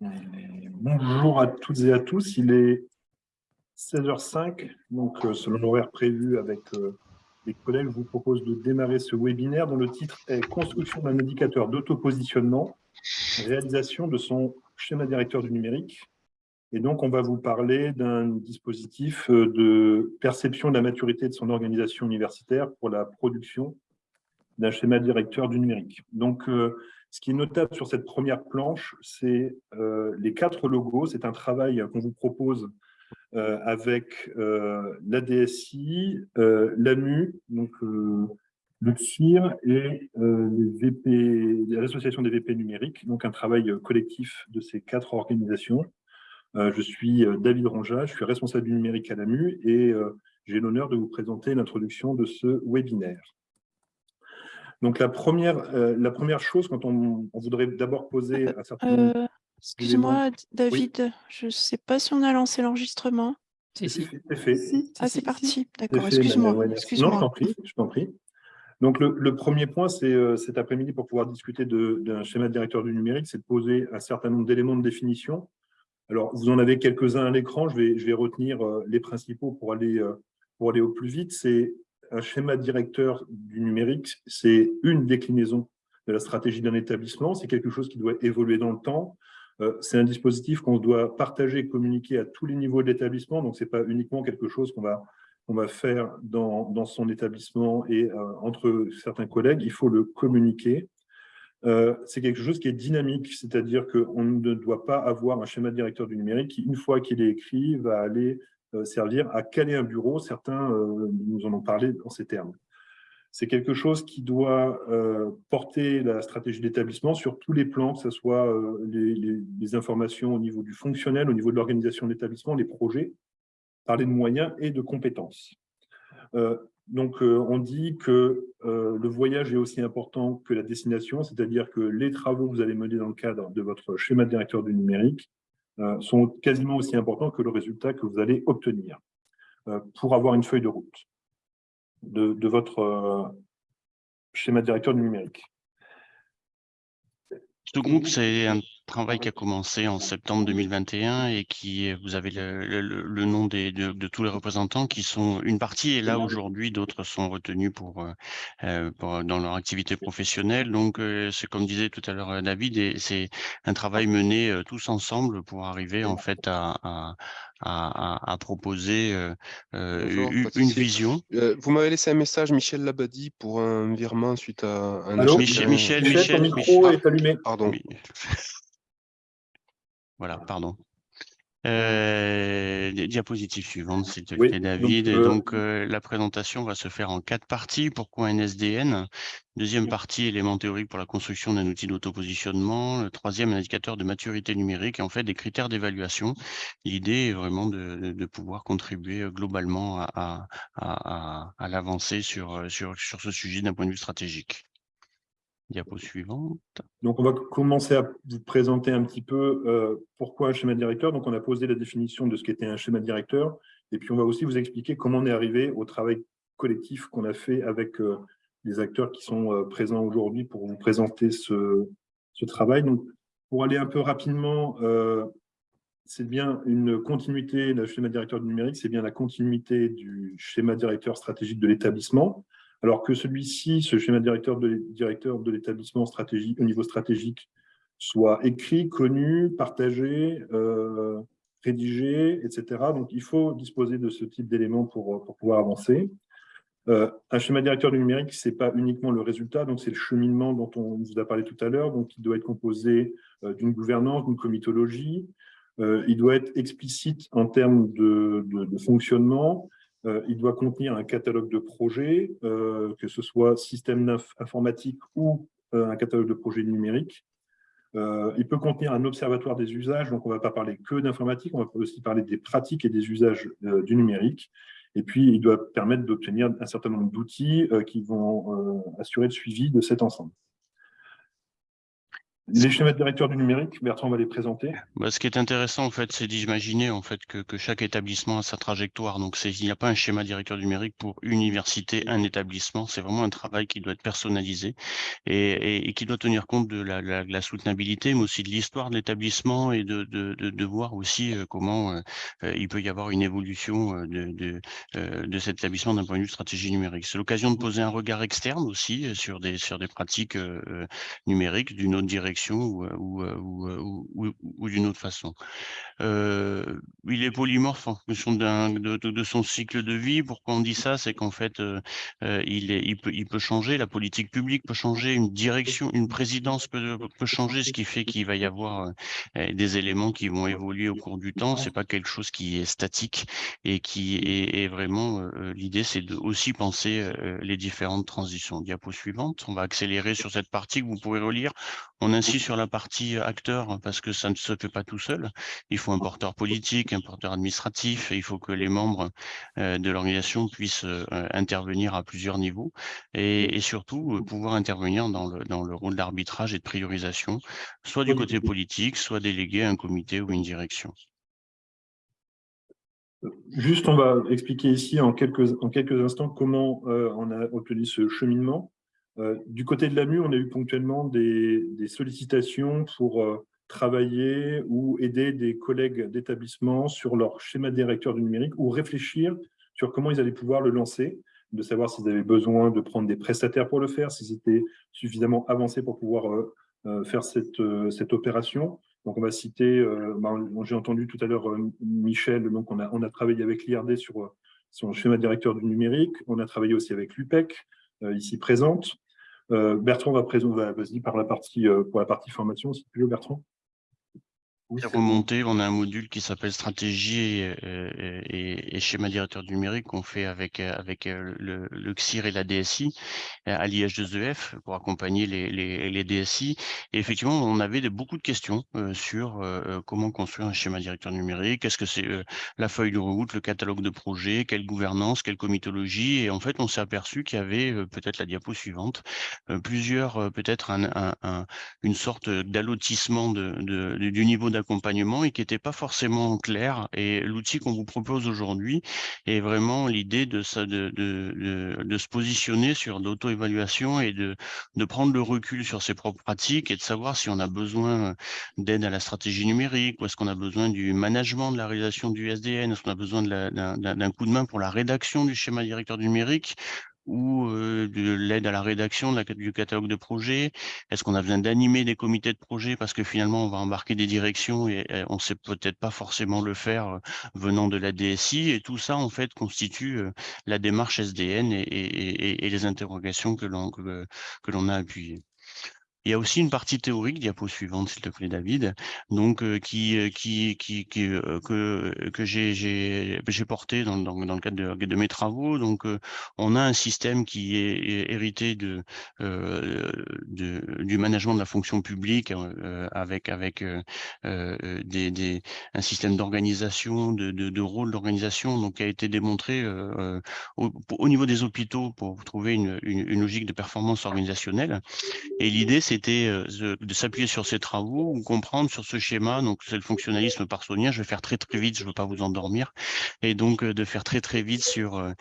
Bonjour à toutes et à tous, il est 16h05, donc euh, selon l'horaire prévu avec euh, les collègues, je vous propose de démarrer ce webinaire dont le titre est « Construction d'un indicateur d'autopositionnement, réalisation de son schéma directeur du numérique ». Et donc, on va vous parler d'un dispositif euh, de perception de la maturité de son organisation universitaire pour la production d'un schéma directeur du numérique. Donc, ce qui est notable sur cette première planche, c'est euh, les quatre logos. C'est un travail qu'on vous propose euh, avec euh, la DSI, l'AMU, donc le CIR et l'association des VP numériques, donc un travail collectif de ces quatre organisations. je suis David Ronja, je suis responsable du numérique à l'AMU et j'ai l'honneur de vous présenter l'introduction de ce webinaire. Donc, la première, euh, la première chose, quand on, voudrait d'abord poser un certain nombre euh, Excuse-moi, David, je ne sais pas si on a lancé l'enregistrement. Si, si. C'est fait. ah, c'est parti. D'accord, excuse-moi. non, je t'en prie, je t'en prie. Donc, le, premier point, c'est euh, cet après-midi, pour pouvoir discuter d'un schéma de directeur du numérique, c'est de poser un certain nombre d'éléments de définition. Alors, vous en avez quelques-uns à l'écran, je vais, je vais retenir les principaux pour aller, pour aller au plus vite. C'est un schéma directeur du numérique, c'est une déclinaison de la stratégie d'un établissement, c'est quelque chose qui doit évoluer dans le temps, euh, c'est un dispositif qu'on doit partager et communiquer à tous les niveaux de l'établissement, donc ce n'est pas uniquement quelque chose qu'on va, va faire dans, son établissement et euh, entre certains collègues, il faut le communiquer. Euh, c'est quelque chose qui est dynamique, c'est-à-dire qu'on ne doit pas avoir un schéma directeur du numérique qui, une fois qu'il est écrit, va aller servir à caler un bureau. Certains euh, nous en ont parlé dans ces termes. C'est quelque chose qui doit euh, porter la stratégie d'établissement sur tous les plans, que ce soit les, informations au niveau du fonctionnel, au niveau de l'organisation de l'établissement, les projets, parler de moyens et de compétences. donc, on dit que le voyage est aussi important que la destination, c'est-à-dire que les travaux que vous allez mener dans le cadre de votre schéma directeur du numérique euh, sont quasiment aussi importants que le résultat que vous allez obtenir euh, pour avoir une feuille de route de, votre euh, schéma directeur du numérique. Ce groupe, c'est un travail qui a commencé en septembre 2021 et qui, vous avez le, nom des, de, tous les représentants qui sont, une partie est là aujourd'hui, d'autres sont retenus pour, dans leur activité professionnelle. Donc, c'est comme disait tout à l'heure David, c'est un travail mené tous ensemble pour arriver en fait à, à, proposer euh, euh, une, vision. Euh, vous m'avez laissé un message, Michel Labadie, pour un virement suite à un... Allô? Michel, Michel, Michel, micro est allumé. Pardon. Voilà, pardon. Euh, diapositive suivante, s'il te plaît, David. Donc, euh, la présentation va se faire en quatre parties. Pourquoi un SDN Deuxième partie, éléments théoriques pour la construction d'un outil d'autopositionnement. Le troisième, indicateur de maturité numérique et en fait des critères d'évaluation. L'idée est vraiment de, pouvoir contribuer globalement à, à, l'avancée sur, sur, sur ce sujet d'un point de vue stratégique. Diapo suivante. Donc, on va commencer à vous présenter un petit peu euh, pourquoi un schéma directeur. Donc, on a posé la définition de ce qu'était un schéma directeur. Et puis, on va aussi vous expliquer comment on est arrivé au travail collectif qu'on a fait avec euh, les acteurs qui sont euh, présents aujourd'hui pour vous présenter ce, ce, travail. Donc, pour aller un peu rapidement, c'est bien une continuité, le schéma directeur du numérique, c'est bien la continuité du schéma directeur stratégique de l'établissement alors que celui-ci, ce schéma directeur de, l'établissement au niveau stratégique, soit écrit, connu, partagé, euh, rédigé, etc. Donc, il faut disposer de ce type d'éléments pour, pouvoir avancer. Euh, un schéma directeur du numérique, ce n'est pas uniquement le résultat, donc c'est le cheminement dont on vous a parlé tout à l'heure, donc il doit être composé euh, d'une gouvernance, d'une comitologie, il doit être explicite en termes de fonctionnement, il doit contenir un catalogue de projets, euh, que ce soit système informatique ou euh, un catalogue de projets numériques. il peut contenir un observatoire des usages, donc on ne va pas parler que d'informatique, on va aussi parler des pratiques et des usages du numérique. Et puis, il doit permettre d'obtenir un certain nombre d'outils qui vont assurer le suivi de cet ensemble. Les schémas directeurs du numérique, Bertrand va les présenter. Bah, ce qui est intéressant, en fait, c'est d'imaginer en fait que, que, chaque établissement a sa trajectoire. Donc, il n'y a pas un schéma directeur numérique pour une université, un établissement. C'est vraiment un travail qui doit être personnalisé et, qui doit tenir compte de la, la, la soutenabilité, mais aussi de l'histoire de l'établissement et de, de, de, de, voir aussi euh, comment euh, euh, il peut y avoir une évolution de, de, de cet établissement d'un point de vue stratégie numérique. C'est l'occasion de poser un regard externe aussi sur des, sur des pratiques numériques d'une autre direction ou, ou, ou, ou, ou d'une autre façon. Euh, il est polymorphe en fonction de, son cycle de vie. Pourquoi on dit ça? C'est qu'en fait, euh, il, est, il, peut, il peut changer, la politique publique peut changer, une direction, une présidence peut, peut changer, ce qui fait qu'il va y avoir euh, des éléments qui vont évoluer au cours du temps. C'est pas quelque chose qui est statique et qui est, est vraiment l'idée, c'est de aussi penser les différentes transitions. Diapo suivante, on va accélérer sur cette partie que vous pouvez relire. On insiste sur la partie acteur parce que ça ne se fait pas tout seul. Il faut un porteur politique, un porteur administratif, et il faut que les membres euh, de l'organisation puissent euh, intervenir à plusieurs niveaux et, surtout euh, pouvoir intervenir dans le, dans le rôle d'arbitrage et de priorisation, soit du côté politique, soit délégué à un comité ou une direction. Juste, on va expliquer ici en quelques, en quelques instants comment euh, on a obtenu ce cheminement. Euh, du côté de l'AMU, on a eu ponctuellement des, sollicitations pour euh, travailler ou aider des collègues d'établissement sur leur schéma directeur du numérique ou réfléchir sur comment ils allaient pouvoir le lancer, de savoir s'ils avaient besoin de prendre des prestataires pour le faire, s'ils étaient suffisamment avancés pour pouvoir euh, faire cette, opération. Donc, on va citer, bah, j'ai entendu tout à l'heure Michel, donc on a, on a travaillé avec l'IRD sur son schéma directeur du numérique. On a travaillé aussi avec l'UPEC, ici présente. Bertrand va présenter, vas-y, par la partie, pour la partie formation, si tu veux, Bertrand remonter, on a un module qui s'appelle stratégie et, et, et, schéma directeur numérique qu'on fait avec, avec euh, le, le CIR et la DSI à l'IH2EF pour accompagner les, les, les, DSI. Et effectivement, on avait de, beaucoup de questions euh, sur euh, comment construire un schéma directeur numérique, est-ce que c'est euh, la feuille de route, le catalogue de projet, quelle gouvernance, quelle comitologie? Et en fait, on s'est aperçu qu'il y avait peut-être la diapo suivante, plusieurs, peut-être un, un, un, une sorte d'allotissement de, de, du niveau et qui n'était pas forcément clair. Et l'outil qu'on vous propose aujourd'hui est vraiment l'idée de, de, de, de, se positionner sur l'auto-évaluation et de, de prendre le recul sur ses propres pratiques et de savoir si on a besoin d'aide à la stratégie numérique ou est-ce qu'on a besoin du management de la réalisation du SDN, est-ce qu'on a besoin d'un coup de main pour la rédaction du schéma directeur numérique ou de l'aide à la rédaction du catalogue de projet Est-ce qu'on a besoin d'animer des comités de projet parce que finalement on va embarquer des directions et, on sait peut-être pas forcément le faire venant de la DSI et tout ça en fait constitue la démarche SDN et, les interrogations que l'on que l'on a appuyées. Il y a aussi une partie théorique, diapo suivante s'il te plaît David, donc euh, qui, euh, qui, qui, qui euh, que, que j'ai porté dans, dans, dans, le cadre de, de, mes travaux. Donc on a un système qui est, hérité de, de, du management de la fonction publique avec, avec des, des, un système d'organisation, de, de, de, rôle d'organisation, donc qui a été démontré au, au, niveau des hôpitaux pour trouver une, une, une logique de performance organisationnelle. Et l'idée, c'était euh, de s'appuyer sur ces travaux ou comprendre sur ce schéma. Donc, c'est le fonctionnalisme parsonien. Je vais faire très, très vite. Je ne veux pas vous endormir. Et donc, euh, de faire très, très vite sur, euh,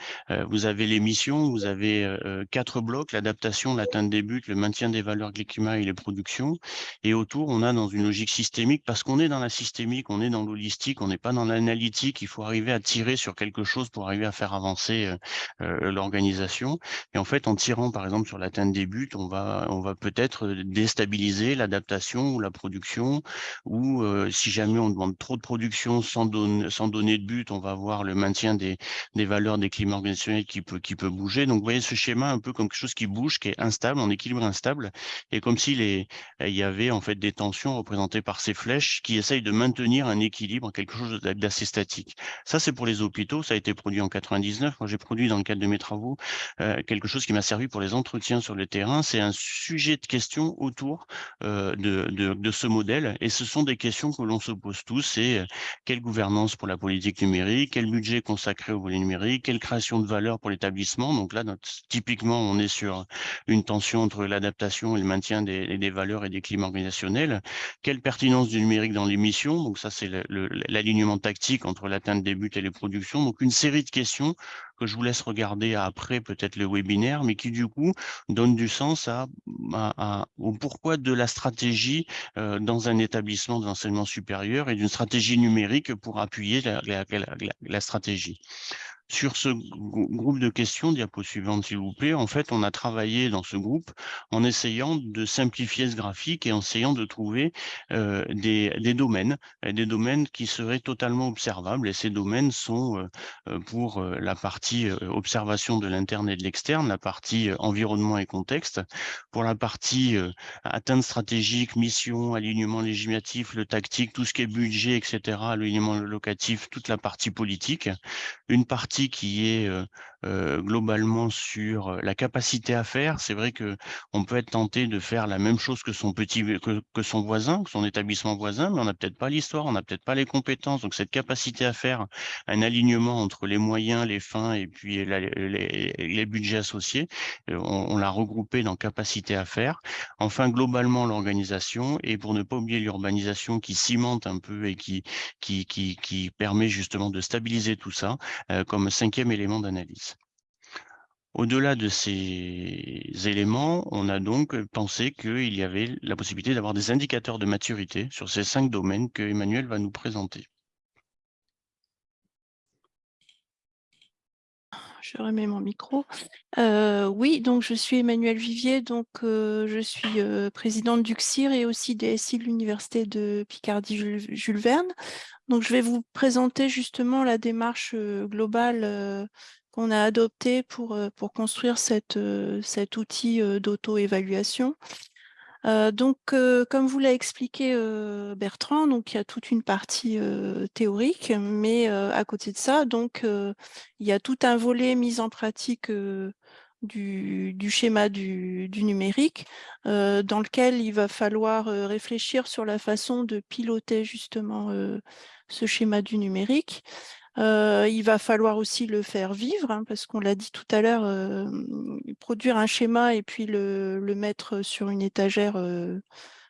vous avez les missions, vous avez quatre blocs, l'adaptation, l'atteinte des buts, le maintien des valeurs de et les productions. Et autour, on a dans une logique systémique, parce qu'on est dans la systémique, on est dans l'holistique, on n'est pas dans l'analytique. Il faut arriver à tirer sur quelque chose pour arriver à faire avancer l'organisation. Et en fait, en tirant, par exemple, sur l'atteinte des buts, on va, on va peut-être déstabiliser l'adaptation ou la production, ou euh, si jamais on demande trop de production sans, don sans donner de but, on va avoir le maintien des, des valeurs des climats organisationnels qui peut, qui peut bouger. Donc, vous voyez ce schéma un peu comme quelque chose qui bouge, qui est instable, en équilibre instable, et comme s'il il y avait en fait des tensions représentées par ces flèches qui essayent de maintenir un équilibre, quelque chose d'assez statique. Ça, c'est pour les hôpitaux, ça a été produit en 99. Moi, j'ai produit dans le cadre de mes travaux euh, quelque chose qui m'a servi pour les entretiens sur le terrain. C'est un sujet de question autour de, de, ce modèle. Et ce sont des questions que l'on se pose tous, c'est quelle gouvernance pour la politique numérique, quel budget consacré au volet numérique, quelle création de valeur pour l'établissement. Donc là, typiquement, on est sur une tension entre l'adaptation et le maintien des, des, valeurs et des climats organisationnels. Quelle pertinence du numérique dans les missions Donc ça, c'est l'alignement tactique entre l'atteinte des buts et les productions. Donc une série de questions que je vous laisse regarder après peut-être le webinaire, mais qui du coup donne du sens à, au pourquoi de la stratégie euh, dans un établissement d'enseignement supérieur et d'une stratégie numérique pour appuyer la stratégie. Sur ce groupe de questions, diapo suivante s'il vous plaît, en fait, on a travaillé dans ce groupe en essayant de simplifier ce graphique et en essayant de trouver euh, des, domaines, des domaines qui seraient totalement observables. Et ces domaines sont euh, euh pour la partie observation de l'interne et de l'externe, la partie environnement et contexte, pour la partie atteinte stratégique, mission, alignement législatif, le tactique, tout ce qui est budget, etc., alignement locatif, toute la partie politique, une partie qui est globalement sur la capacité à faire. C'est vrai que on peut être tenté de faire la même chose que son petit que, que son voisin, que son établissement voisin, mais on n'a peut-être pas l'histoire, on n'a peut-être pas les compétences. Donc cette capacité à faire un alignement entre les moyens, les fins et puis les, les, budgets associés, on, on l'a regroupé dans capacité à faire. Enfin, globalement, l'organisation et pour ne pas oublier l'urbanisation qui cimente un peu et qui, qui, qui, qui permet justement de stabiliser tout ça, euh, comme cinquième élément d'analyse. Au-delà de ces éléments, on a donc pensé qu'il y avait la possibilité d'avoir des indicateurs de maturité sur ces cinq domaines que Emmanuel va nous présenter. je remets mon micro. Euh, oui, donc je suis Emmanuel Vivier, donc euh, je suis euh, présidente du CIR et aussi DSI de l'Université de Picardie-Jules Verne. Donc je vais vous présenter justement la démarche globale qu'on a adoptée pour, pour construire cet outil d'auto-évaluation. Donc, comme vous l'a expliqué Bertrand, donc il y a toute une partie théorique, mais à côté de ça, donc il y a tout un volet mise en pratique du, du, schéma du, du numérique, dans lequel il va falloir réfléchir sur la façon de piloter justement ce schéma du numérique. Euh, il va falloir aussi le faire vivre, hein, parce qu'on l'a dit tout à l'heure, euh, produire un schéma et puis le, mettre sur une étagère, euh,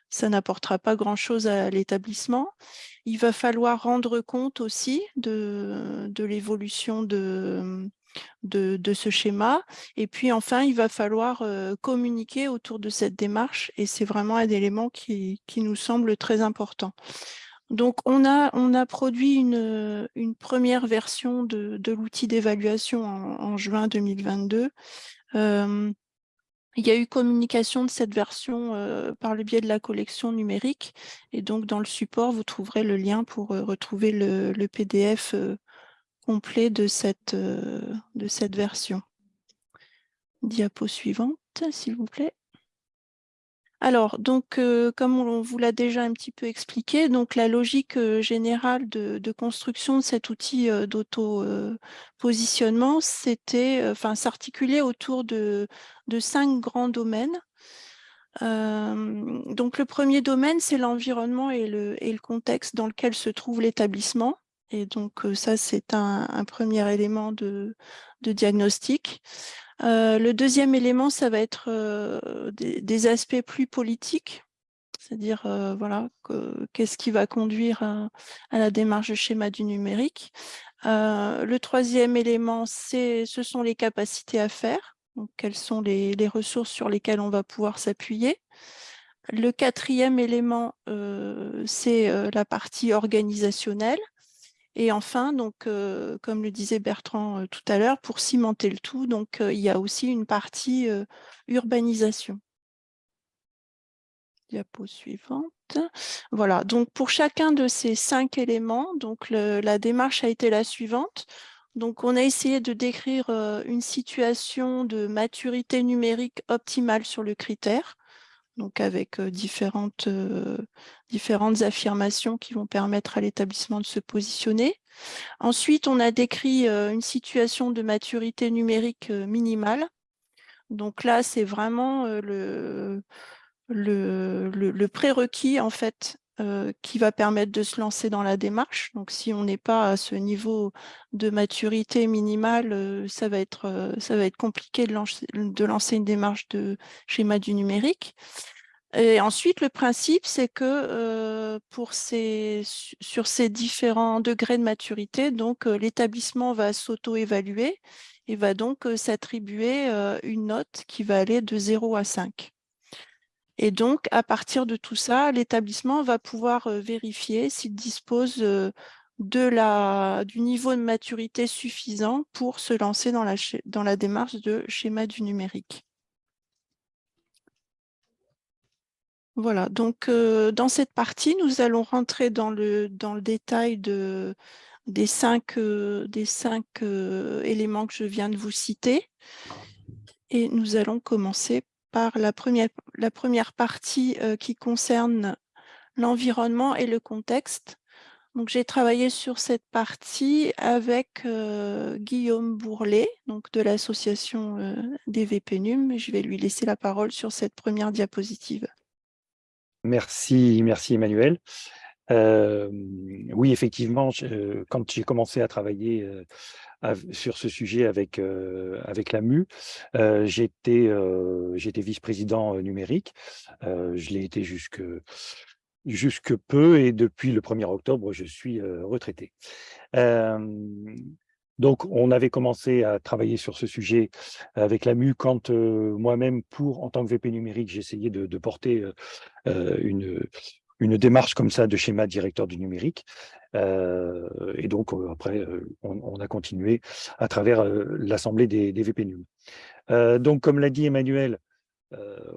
ça n'apportera pas grand-chose à l'établissement. Il va falloir rendre compte aussi de, l'évolution de, ce schéma. Et puis enfin, il va falloir communiquer autour de cette démarche et c'est vraiment un élément qui nous semble très important. Donc, on a, produit une, première version de, l'outil d'évaluation en, juin 2022. Euh, il y a eu communication de cette version euh, par le biais de la collection numérique. Et donc, dans le support, vous trouverez le lien pour euh, retrouver le, PDF complet de cette version. Diapo suivante, s'il vous plaît. Alors, donc, euh, comme on vous l'a déjà un petit peu expliqué, donc la logique euh, générale de, construction de cet outil euh, d'auto-positionnement, c'était, enfin, s'articuler autour de, cinq grands domaines. donc, le premier domaine, c'est l'environnement et le, contexte dans lequel se trouve l'établissement. Et donc, ça, c'est un, premier élément de diagnostic. Euh, le deuxième élément, ça va être euh, des, aspects plus politiques, c'est-à-dire euh, voilà, qu'est-ce qui va conduire à, la démarche de schéma du numérique. Le troisième élément, ce sont les capacités à faire, donc quelles sont les, ressources sur lesquelles on va pouvoir s'appuyer. Le quatrième élément, c'est la partie organisationnelle. Et enfin, donc, comme le disait Bertrand tout à l'heure, pour cimenter le tout, donc, il y a aussi une partie urbanisation. Diapo suivante. Voilà, donc pour chacun de ces cinq éléments, donc la démarche a été la suivante. Donc, on a essayé de décrire une situation de maturité numérique optimale sur le critère donc avec différentes, différentes affirmations qui vont permettre à l'établissement de se positionner. Ensuite, on a décrit une situation de maturité numérique minimale. Donc là, c'est vraiment le, le, prérequis en fait euh, qui va permettre de se lancer dans la démarche. Donc, si on n'est pas à ce niveau de maturité minimale, euh, ça, va être, euh, ça va être compliqué de lancer, une démarche de schéma du numérique. Et ensuite, le principe, c'est que sur ces différents degrés de maturité, donc l'établissement va s'auto-évaluer et va donc s'attribuer une note qui va aller de 0 à 5. Et donc, à partir de tout ça, l'établissement va pouvoir vérifier s'il dispose du niveau de maturité suffisant pour se lancer dans la, dans la démarche de schéma du numérique. Voilà, donc dans cette partie, nous allons rentrer dans le, détail de, des cinq, des cinq éléments que je viens de vous citer. Et nous allons commencer par la première, partie qui concerne l'environnement et le contexte. Donc, j'ai travaillé sur cette partie avec Guillaume Bourlet, donc de l'association des VPNUM. Je vais lui laisser la parole sur cette première diapositive. Merci, merci Emmanuel. oui, effectivement, quand j'ai commencé à travailler sur ce sujet avec, avec la MU, j'étais vice-président numérique. je l'ai été jusque, jusque peu et depuis le 1er octobre, je suis retraité. Donc, on avait commencé à travailler sur ce sujet avec la MU quand moi-même, pour en tant que VP numérique, j'essayais de, porter une, une démarche comme ça de schéma directeur du numérique. et donc, après, on, a continué à travers l'Assemblée des, des VP donc, comme l'a dit Emmanuel,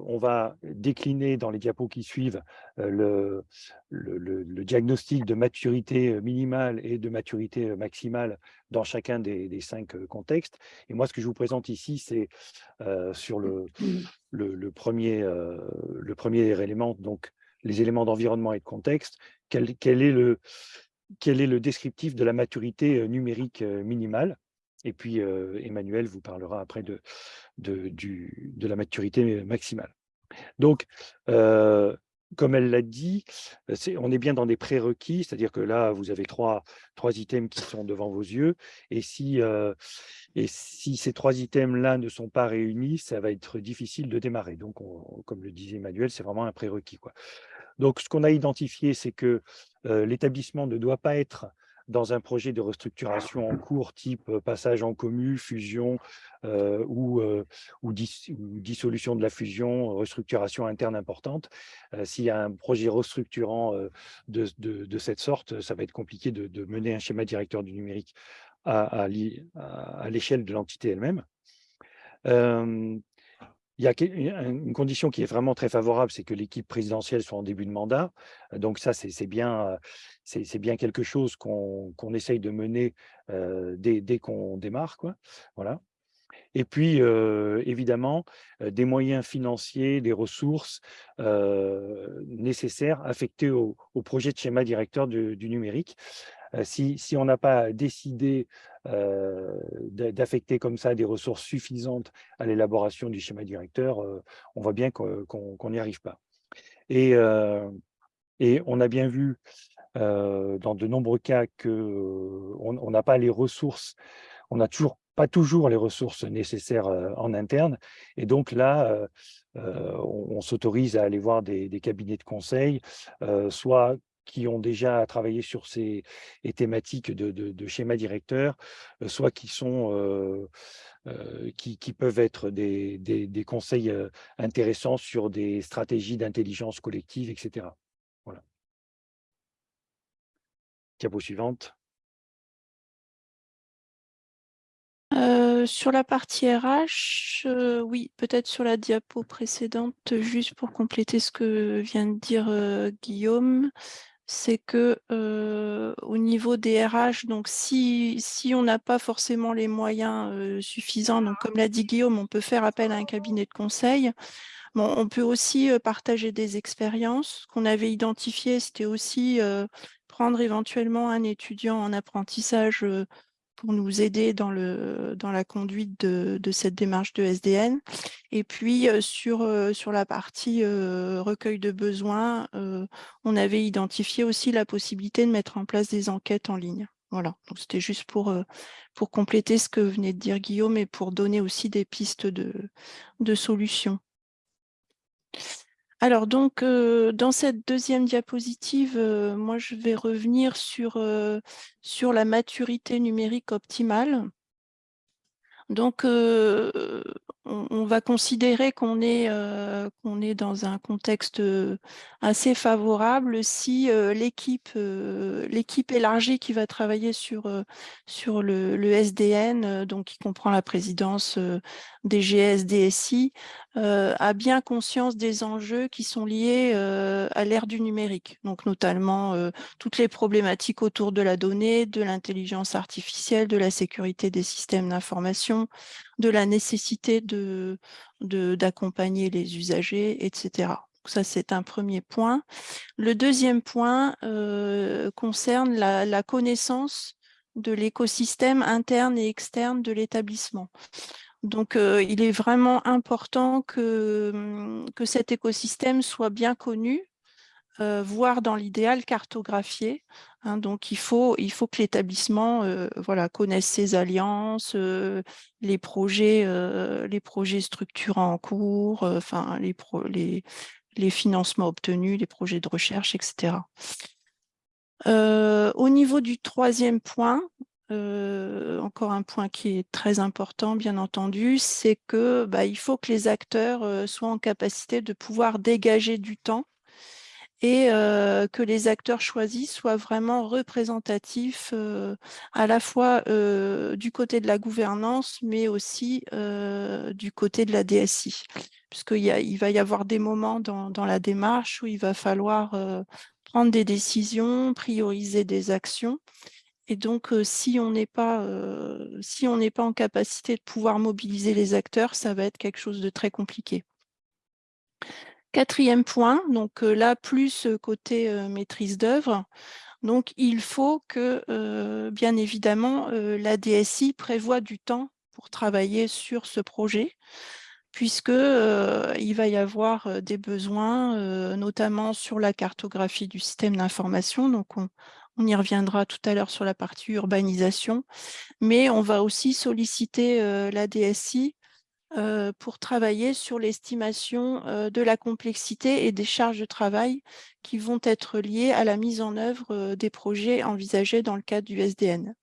on va décliner dans les diapos qui suivent le, le, diagnostic de maturité minimale et de maturité maximale dans chacun des, cinq contextes. Et moi, ce que je vous présente ici, c'est sur le, le, premier, le premier élément, donc les éléments d'environnement et de contexte, quel, est le, quel est le descriptif de la maturité numérique minimale et puis, Emmanuel vous parlera après de, de la maturité maximale. Donc, comme elle l'a dit, on est bien dans des prérequis, c'est-à-dire que là, vous avez trois, trois items qui sont devant vos yeux, et si, et si ces trois items-là ne sont pas réunis, ça va être difficile de démarrer. Donc, comme le disait Emmanuel, c'est vraiment un prérequis. Donc, ce qu'on a identifié, c'est que l'établissement ne doit pas être dans un projet de restructuration en cours, type passage en commu, fusion ou, ou, dissolution de la fusion, restructuration interne importante. S'il y a un projet restructurant de, cette sorte, ça va être compliqué de, mener un schéma directeur du numérique à l'échelle de l'entité elle-même. Il y a une condition qui est vraiment très favorable, c'est que l'équipe présidentielle soit en début de mandat. Donc ça, c'est bien, bien quelque chose qu'on essaye de mener dès, dès qu'on démarre. Quoi. Voilà. Et puis, évidemment, des moyens financiers, des ressources nécessaires affectés au, projet de schéma directeur du numérique. Si, on n'a pas décidé d'affecter comme ça des ressources suffisantes à l'élaboration du schéma directeur, on voit bien qu'on n'y arrive pas. Et, et, on a bien vu dans de nombreux cas qu'on n'a pas les ressources, on n'a toujours pas toujours les ressources nécessaires en interne. Et donc là, on, s'autorise à aller voir des, cabinets de conseil, soit qui ont déjà travaillé sur ces thématiques de, de, schéma directeur, euh, soit qui sont euh, euh, qui, qui, peuvent être des, des, des, conseils intéressants sur des stratégies d'intelligence collective, etc. Voilà. Diapo suivante. sur la partie RH, oui, peut-être sur la diapo précédente, juste pour compléter ce que vient de dire Guillaume c'est que au niveau des RH, donc si, on n'a pas forcément les moyens suffisants, donc comme l'a dit Guillaume, on peut faire appel à un cabinet de conseil. Bon, on peut aussi partager des expériences qu'on avait identifiées, c'était aussi prendre éventuellement un étudiant en apprentissage pour nous aider dans, le, dans la conduite de, cette démarche de SDN. Et puis, sur, sur la partie recueil de besoins, on avait identifié aussi la possibilité de mettre en place des enquêtes en ligne. Voilà, donc c'était juste pour, pour compléter ce que venait de dire Guillaume et pour donner aussi des pistes de, de solutions. Alors donc, dans cette deuxième diapositive, moi je vais revenir sur, sur la maturité numérique optimale. Donc, on, va considérer qu'on est, qu'on est dans un contexte assez favorable si l'équipe élargie qui va travailler sur, sur le SDN, donc qui comprend la présidence DGS, DSI, a bien conscience des enjeux qui sont liés à l'ère du numérique, donc notamment toutes les problématiques autour de la donnée, de l'intelligence artificielle, de la sécurité des systèmes d'information, de la nécessité d'accompagner de, d'accompagner les usagers, etc. Ça, c'est un premier point. Le deuxième point euh, concerne la, la, connaissance de l'écosystème interne et externe de l'établissement. Donc, euh, il est vraiment important que, que cet écosystème soit bien connu euh, voire dans l'idéal cartographié. Hein. donc, il faut, que l'établissement euh, voilà, connaisse ses alliances, les, projets, les structurants en cours, les, financements obtenus, les projets de recherche, etc. au niveau du troisième point, encore un point qui est très important, bien entendu, c'est que bah, il faut que les acteurs soient en capacité de pouvoir dégager du temps et que les acteurs choisis soient vraiment représentatifs à la fois du côté de la gouvernance, mais aussi du côté de la DSI. Puisqu'il il va y avoir des moments dans, la démarche où il va falloir prendre des décisions, prioriser des actions. Et donc, si on n'est pas, si on n'est pas en capacité de pouvoir mobiliser les acteurs, ça va être quelque chose de très compliqué. Quatrième point, donc là, plus côté maîtrise d'œuvre. Donc, il faut que, bien évidemment, la DSI prévoit du temps pour travailler sur ce projet, puisqu'il va y avoir des besoins, notamment sur la cartographie du système d'information. Donc, on, on, y reviendra tout à l'heure sur la partie urbanisation, mais on va aussi solliciter la DSI euh, pour travailler sur l'estimation euh, de la complexité et des charges de travail qui vont être liées à la mise en œuvre euh, des projets envisagés dans le cadre du SDN.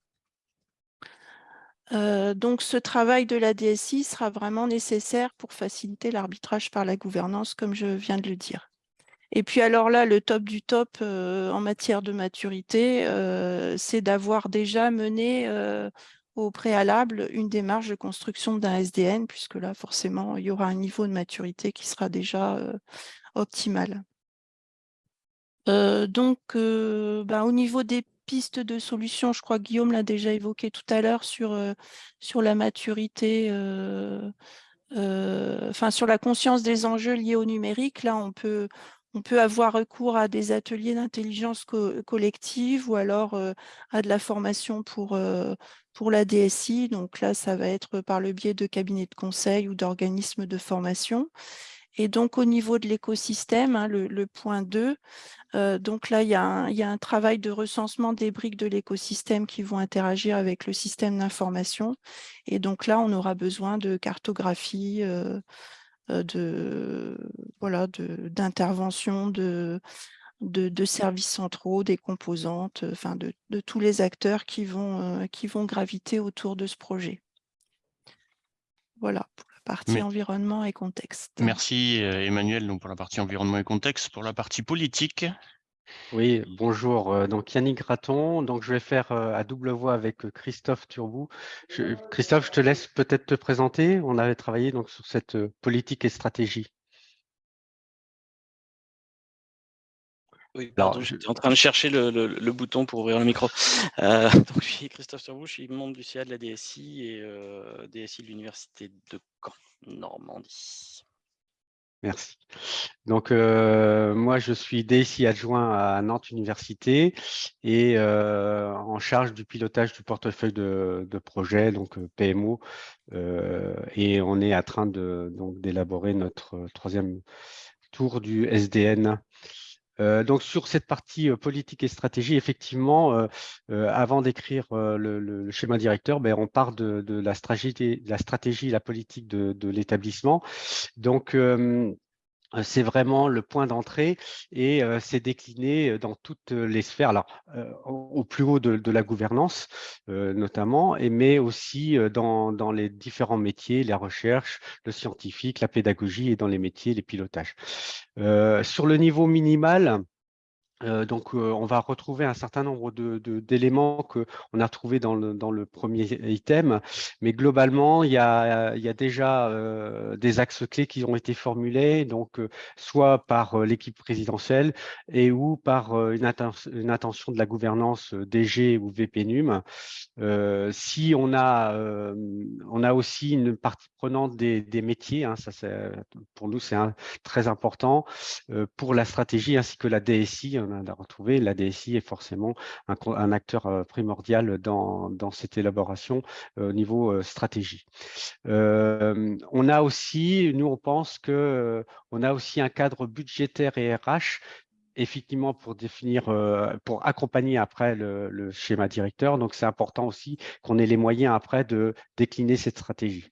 donc ce travail de la DSI sera vraiment nécessaire pour faciliter l'arbitrage par la gouvernance, comme je viens de le dire. Et puis alors là, le top du top en matière de maturité, c'est d'avoir déjà mené au préalable une démarche de construction d'un SDN, puisque là, forcément, il y aura un niveau de maturité qui sera déjà euh, optimal. Euh, donc, euh, bah, au niveau des pistes de solutions, je crois que Guillaume l'a déjà évoqué tout à l'heure sur, sur la maturité, enfin sur la conscience des enjeux liés au numérique. Là, on peut, on peut avoir recours à des ateliers d'intelligence collective ou alors à de la formation pour, pour la DSI. Donc là, ça va être par le biais de cabinets de conseil ou d'organismes de formation. Et donc, au niveau de l'écosystème, hein, le, point 2, donc là, il y, a un, travail de recensement des briques de l'écosystème qui vont interagir avec le système d'information. Et donc là, on aura besoin de cartographie, de voilà d'intervention de, de, services centraux, des composantes, enfin de, tous les acteurs qui vont, euh, qui vont graviter autour de ce projet. Voilà pour la partie environnement et contexte. Merci euh, Emmanuel donc pour la partie environnement et contexte. Pour la partie politique, oui, bonjour. Euh, donc Yannick Raton. Donc je vais faire euh, à double voix avec euh, Christophe Turbou. Christophe, je te laisse peut-être te présenter. On avait travaillé donc sur cette politique et stratégie. Oui, pardon, j'étais en train de chercher le, bouton pour ouvrir le micro. donc, je suis Christophe Turbou, je suis membre du CA de la DSI et DSI de l'Université de Caen, Normandie. Merci. Donc, euh, moi, je suis DSI adjoint à Nantes Université et euh, en charge du pilotage du portefeuille de, projet, donc euh, PMO. et on est en train d'élaborer notre troisième tour du SDN. Donc sur cette partie politique et stratégie, effectivement, avant d'écrire le, schéma directeur, ben, on part de, la stratégie, la stratégie, la politique de, de l'établissement. Donc euh, c'est vraiment le point d'entrée et euh, c'est décliné dans toutes les sphères, alors au plus haut de, la gouvernance notamment, et, mais aussi dans, les différents métiers, la recherche, le scientifique, la pédagogie et dans les métiers, les pilotages. sur le niveau minimal, euh, donc, euh, on va retrouver un certain nombre d'éléments de, qu'on a retrouvés dans le, dans le, premier item, mais globalement, il y a, il y a déjà euh, des axes clés qui ont été formulés, donc soit par l'équipe présidentielle et ou par une, une, attention de la gouvernance DG ou VPNUM. si on a, on a aussi une partie prenante des, des métiers, hein, ça pour nous c'est très important, pour la stratégie ainsi que la DSI, a retrouvé, la DSI est forcément un, acteur euh, primordial dans, cette élaboration euh, au niveau euh, stratégie. on a aussi, nous on pense que on a aussi un cadre budgétaire et RH effectivement pour définir, pour accompagner après le, schéma directeur. Donc, c'est important aussi qu'on ait les moyens après de décliner cette stratégie.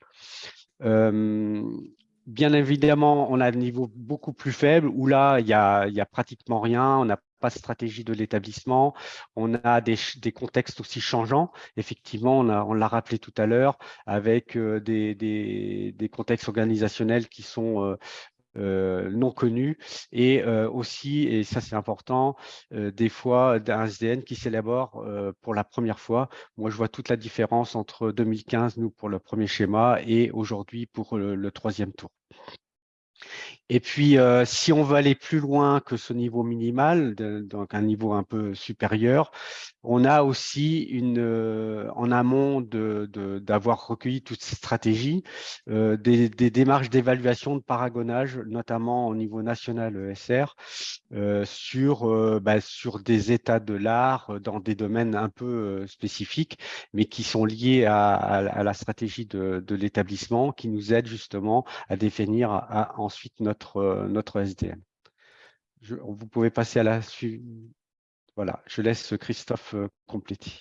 bien évidemment, on a un niveau beaucoup plus faible où là, il n'y a, a pratiquement rien. On n'a pas de stratégie de l'établissement. On a des, contextes aussi changeants. Effectivement, on l'a rappelé tout à l'heure, avec euh, des, contextes organisationnels qui sont euh, euh, non connus et aussi, et ça c'est important, des fois d'un SDN qui s'élabore pour la première fois. Moi, je vois toute la différence entre 2015, nous, pour le premier schéma, et aujourd'hui pour le troisième tour. Et puis, euh, si on veut aller plus loin que ce niveau minimal, donc un niveau un peu supérieur, on a aussi une, euh, en amont d'avoir de, recueilli toutes ces stratégies, euh, des, démarches d'évaluation de paragonnage, notamment au niveau national ESR, sur, bah, sur des états de l'art dans des domaines un peu spécifiques, mais qui sont liés à, la stratégie de, l'établissement, qui nous aident justement à définir ensuite notre euh, notre, SDM. vous pouvez passer à la suite. Voilà, je laisse Christophe euh, compléter.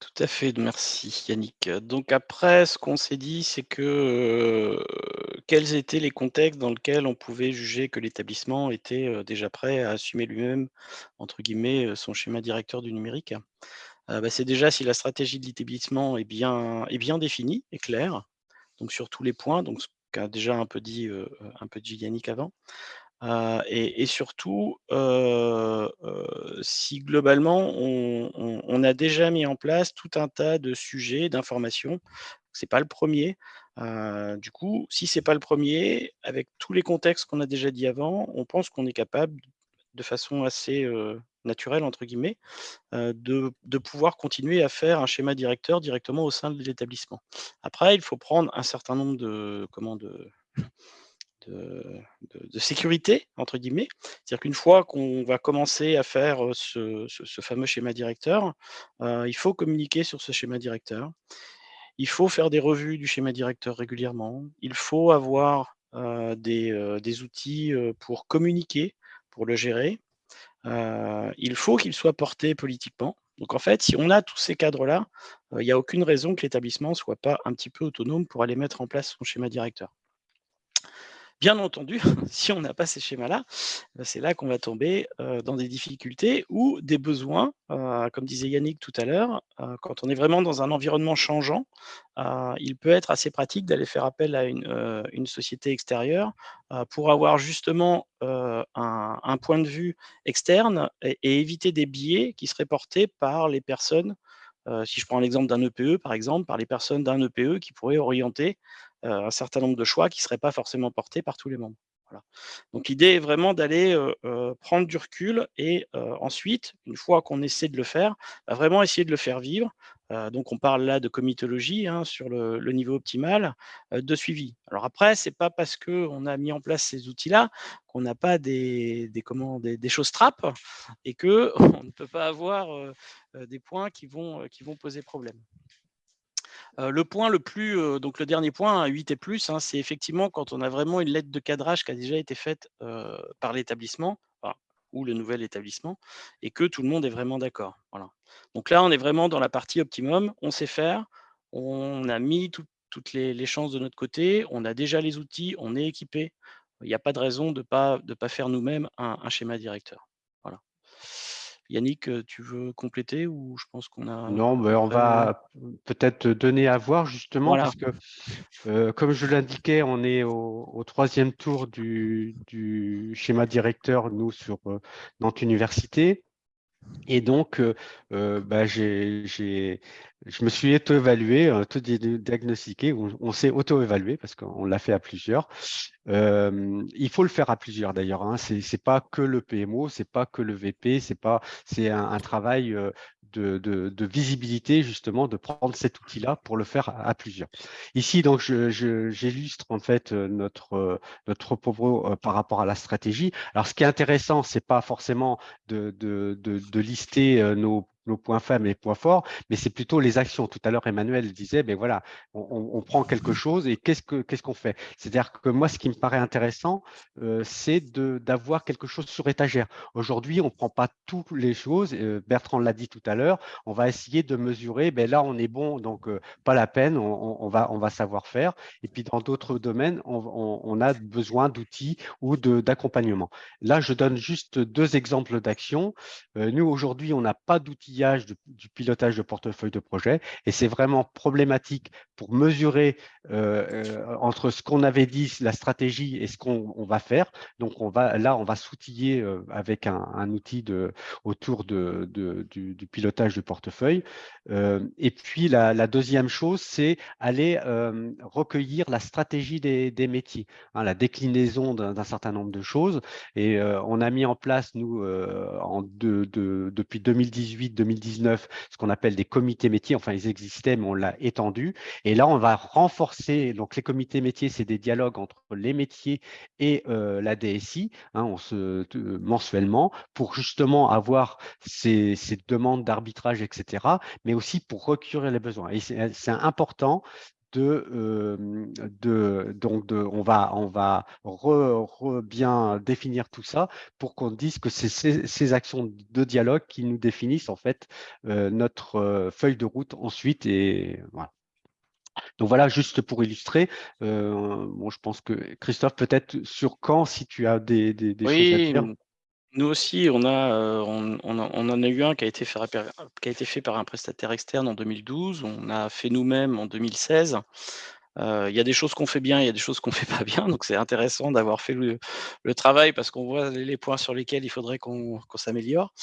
Tout à fait, merci Yannick. Donc après, ce qu'on s'est dit, c'est que euh, quels étaient les contextes dans lesquels on pouvait juger que l'établissement était déjà prêt à assumer lui-même, entre guillemets, son schéma directeur du numérique? Bah, c'est déjà si la stratégie de l'établissement est bien, est bien définie et claire, donc sur tous les points, donc qu'a déjà un peu dit, un peu Yannick avant. et, surtout, si globalement on, a déjà mis en place tout un tas de sujets, d'informations, c'est pas le premier. du coup, si c'est pas le premier, avec tous les contextes qu'on a déjà dit avant, on pense qu'on est capable de façon assez naturel, entre guillemets, de, pouvoir continuer à faire un schéma directeur directement au sein de l'établissement. Après, il faut prendre un certain nombre de, comment, de, de, sécurité, entre guillemets. C'est-à-dire qu'une fois qu'on va commencer à faire ce, fameux schéma directeur, il faut communiquer sur ce schéma directeur. Il faut faire des revues du schéma directeur régulièrement. Il faut avoir des, des, outils pour communiquer, pour le gérer il faut qu'il soit porté politiquement. Donc en fait, si on a tous ces cadres-là, il n'y a aucune raison que l'établissement ne soit pas un petit peu autonome pour aller mettre en place son schéma directeur. Bien entendu, si on n'a pas ces schémas-là, bah, c'est là qu'on va tomber dans des difficultés ou des besoins, comme disait Yannick tout à l'heure, quand on est vraiment dans un environnement changeant, il peut être assez pratique d'aller faire appel à une, société extérieure pour avoir justement un, point de vue externe et, et, éviter des biais qui seraient portés par les personnes si je prends l'exemple d'un EPE, par exemple, par les personnes d'un EPE qui pourraient orienter un certain nombre de choix qui ne seraient pas forcément portés par tous les membres. Donc l'idée est vraiment d'aller prendre du recul et ensuite, une fois qu'on essaie de le faire, bah, vraiment essayer de le faire vivre donc, on parle là de comitologie hein, sur le, niveau optimal de suivi. Alors après, ce n'est pas parce qu'on a mis en place ces outils-là qu'on n'a pas des, choses trappes et qu'on ne peut pas avoir des points qui vont poser problème. Le point le plus, donc le dernier point, 8 et plus, hein, c'est effectivement quand on a vraiment une lettre de cadrage qui a déjà été faite par l'établissement ou le nouvel établissement et que tout le monde est vraiment d'accord. Voilà. Donc là, on est vraiment dans la partie optimum, on sait faire, on a mis toutes les, chances de notre côté, on a déjà les outils, on est équipé. Il n'y a pas de raison de ne pas, faire nous-mêmes un, schéma directeur. Voilà. Yannick, tu veux compléter ou je pense qu'on a... Non, mais on va peut-être donner à voir justement parce que, euh, comme je l'indiquais, on est au, troisième tour du, schéma directeur, nous, sur euh, Nantes Université. Et donc, euh, euh, bah, je me suis auto-évalué, auto-diagnostiqué, on, on s'est auto-évalué parce qu'on l'a fait à plusieurs. Euh, il faut le faire à plusieurs d'ailleurs. Hein. Ce n'est pas que le PMO, c'est pas que le VP, c'est c'est un, un, travail de, visibilité, justement, de prendre cet outil-là pour le faire à, plusieurs. Ici, donc, j'illustre en fait euh, notre, euh, notre propos euh, par rapport à la stratégie. Alors, ce qui est intéressant, c'est pas forcément de, de, de lister nos nos points faibles et points forts, mais c'est plutôt les actions. Tout à l'heure, Emmanuel disait, ben voilà, on, prend quelque chose et qu'est-ce qu'on fait? C'est-à-dire que moi, ce qui me paraît intéressant, euh, c'est d'avoir quelque chose sur étagère. Aujourd'hui, on ne prend pas toutes les choses. Euh, Bertrand l'a dit tout à l'heure, on va essayer de mesurer, ben là, on est bon, donc euh, pas la peine, on, va, on va savoir faire. Et puis, dans d'autres domaines, on, a besoin d'outils ou d'accompagnement. Là, je donne juste deux exemples d'actions. nous, aujourd'hui, on n'a pas d'outils du, pilotage de portefeuille de projet. Et c'est vraiment problématique pour mesurer euh, euh, entre ce qu'on avait dit, la stratégie et ce qu'on va faire. Donc, on va, là, on va s'outiller euh, avec un, outil de, autour de, du, pilotage du portefeuille. et puis, la, deuxième chose, c'est aller recueillir la stratégie des, métiers, hein, la déclinaison d'un certain nombre de choses. Et on a mis en place, nous, depuis 2018 2019 ce qu'on appelle des comités métiers. Enfin, ils existaient, mais on l'a étendu. Et là, on va renforcer. Donc, les comités métiers, c'est des dialogues entre les métiers et euh, la DSI, hein, se, mensuellement, pour justement avoir ces, ces demandes d'arbitrage, etc., mais aussi pour recueillir les besoins. Et c'est important de, de donc de, on va, on va bien définir tout ça pour qu'on dise que c'est ces, actions de dialogue qui nous définissent en fait notre feuille de route ensuite et voilà. Donc voilà, juste pour illustrer, bon, je pense que Christophe, peut-être sur quand, si tu as des, des, choses à dire. Nous aussi, on, a, on, en a eu un qui a, été fait, par un prestataire externe en 2012. On a fait nous-mêmes en 2016. Il y a des choses qu'on fait bien, il y a des choses qu'on fait pas bien. Donc, c'est intéressant d'avoir fait le, travail parce qu'on voit les points sur lesquels il faudrait qu'on s'améliore.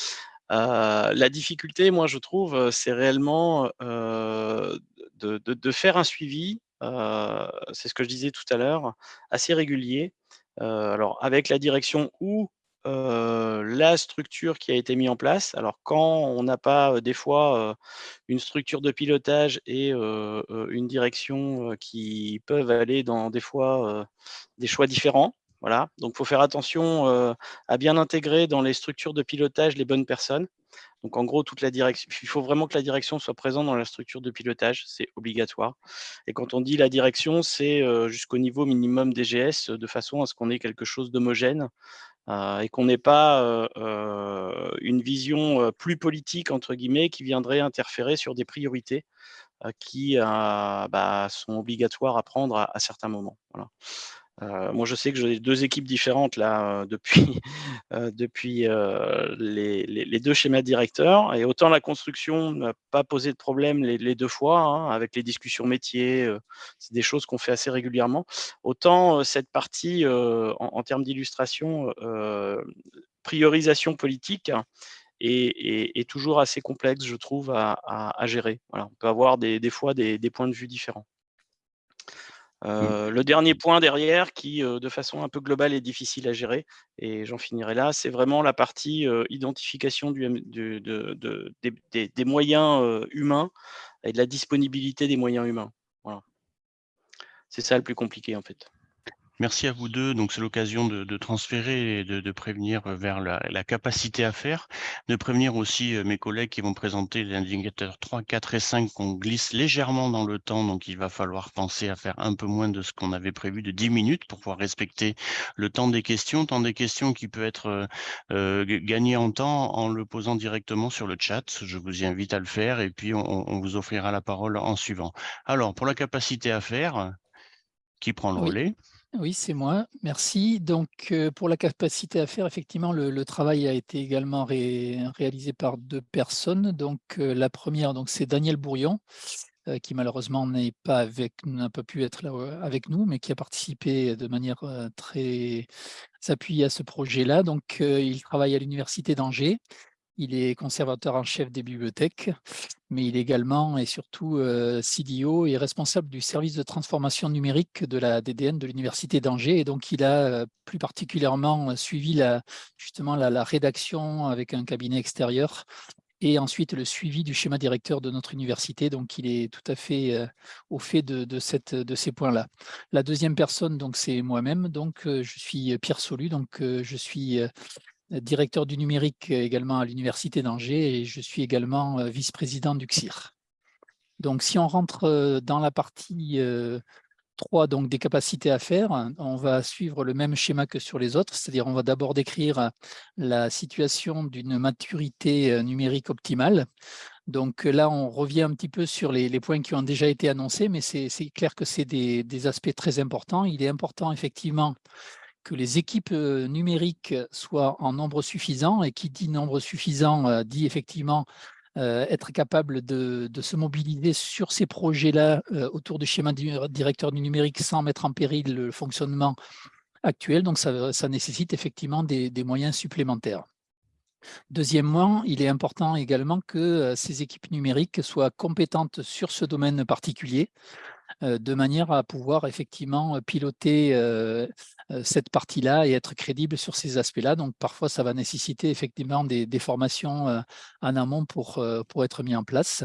la difficulté, moi, je trouve, c'est réellement de, de, faire un suivi, c'est ce que je disais tout à l'heure, assez régulier. alors, avec la direction ou la structure qui a été mise en place. Alors quand on n'a pas des fois une structure de pilotage et une direction qui peuvent aller dans des fois des choix différents, voilà. Donc il faut faire attention à bien intégrer dans les structures de pilotage les bonnes personnes. Donc en gros, toute la direction, il faut vraiment que la direction soit présente dans la structure de pilotage, c'est obligatoire. Et quand on dit la direction, c'est jusqu'au niveau minimum DGS, de façon à ce qu'on ait quelque chose d'homogène et qu'on n'ait pas euh, euh, une vision plus politique, entre guillemets, qui viendrait interférer sur des priorités qui bah, sont obligatoires à prendre à, certains moments. Euh, moi, je sais que j'ai deux équipes différentes là euh, depuis, euh, depuis les, deux schémas directeurs. Et autant la construction n'a pas posé de problème les, deux fois, hein, avec les discussions métiers, c'est des choses qu'on fait assez régulièrement. Autant cette partie, en, termes d'illustration, priorisation politique, est, toujours assez complexe, je trouve, à, gérer. Voilà, on peut avoir des, fois des points de vue différents. Euh, le dernier point derrière qui, de façon un peu globale, est difficile à gérer, et j'en finirai là, c'est vraiment la partie identification du, des, moyens humains et de la disponibilité des moyens humains. Voilà. C'est ça le plus compliqué en fait. Merci à vous deux. Donc, c'est l'occasion de, transférer et de, prévenir vers la, capacité à faire, de prévenir aussi euh, mes collègues qui vont présenter les indicateurs 3, 4 et 5 qu'on glisse légèrement dans le temps. Donc, il va falloir penser à faire un peu moins de ce qu'on avait prévu de 10 minutes pour pouvoir respecter le temps des questions, temps des questions qui peut être euh, euh, gagné en temps en le posant directement sur le chat. Je vous y invite à le faire et puis on, vous offrira la parole en suivant. Alors, pour la capacité à faire, qui prend le relais? Oui, c'est moi. Merci. Donc, euh, pour la capacité à faire, effectivement, le, travail a été également réalisé par deux personnes. Donc, euh, la première, donc c'est Daniel Bourillon, euh, qui malheureusement n'est pas avec, n'a pas pu être là avec nous, mais qui a participé de manière très appuyée à ce projet-là. Donc, il travaille à l'université d'Angers. Il est conservateur en chef des bibliothèques, mais il est également et surtout euh, CDO et responsable du service de transformation numérique de la DDN de l'Université d'Angers. Et donc, il a euh, plus particulièrement suivi la, justement la, rédaction avec un cabinet extérieur et ensuite le suivi du schéma directeur de notre université. Donc, il est tout à fait euh, au fait de ces points-là. La deuxième personne, donc c'est moi-même. Donc, je suis Pierre Solu. Donc, je suis directeur du numérique également à l'Université d'Angers et je suis également euh, vice-président du CSIR. Donc, si on rentre euh, dans la partie 3 euh, donc des capacités à faire, on va suivre le même schéma que sur les autres, c'est-à-dire on va d'abord décrire la situation d'une maturité numérique optimale. Donc là, on revient un petit peu sur les, points qui ont déjà été annoncés, mais c'est clair que c'est des, aspects très importants. Il est important effectivement que les équipes numériques soient en nombre suffisant, et qui dit nombre suffisant dit effectivement être capable de, se mobiliser sur ces projets-là autour du schéma directeur du numérique sans mettre en péril le fonctionnement actuel. Donc, ça, nécessite effectivement des, des, moyens supplémentaires. Deuxièmement, il est important également que ces équipes numériques soient compétentes sur ce domaine particulier, de manière à pouvoir effectivement piloter cette partie-là et être crédible sur ces aspects-là. Donc parfois, ça va nécessiter effectivement des, formations en amont pour, pour être mis en place.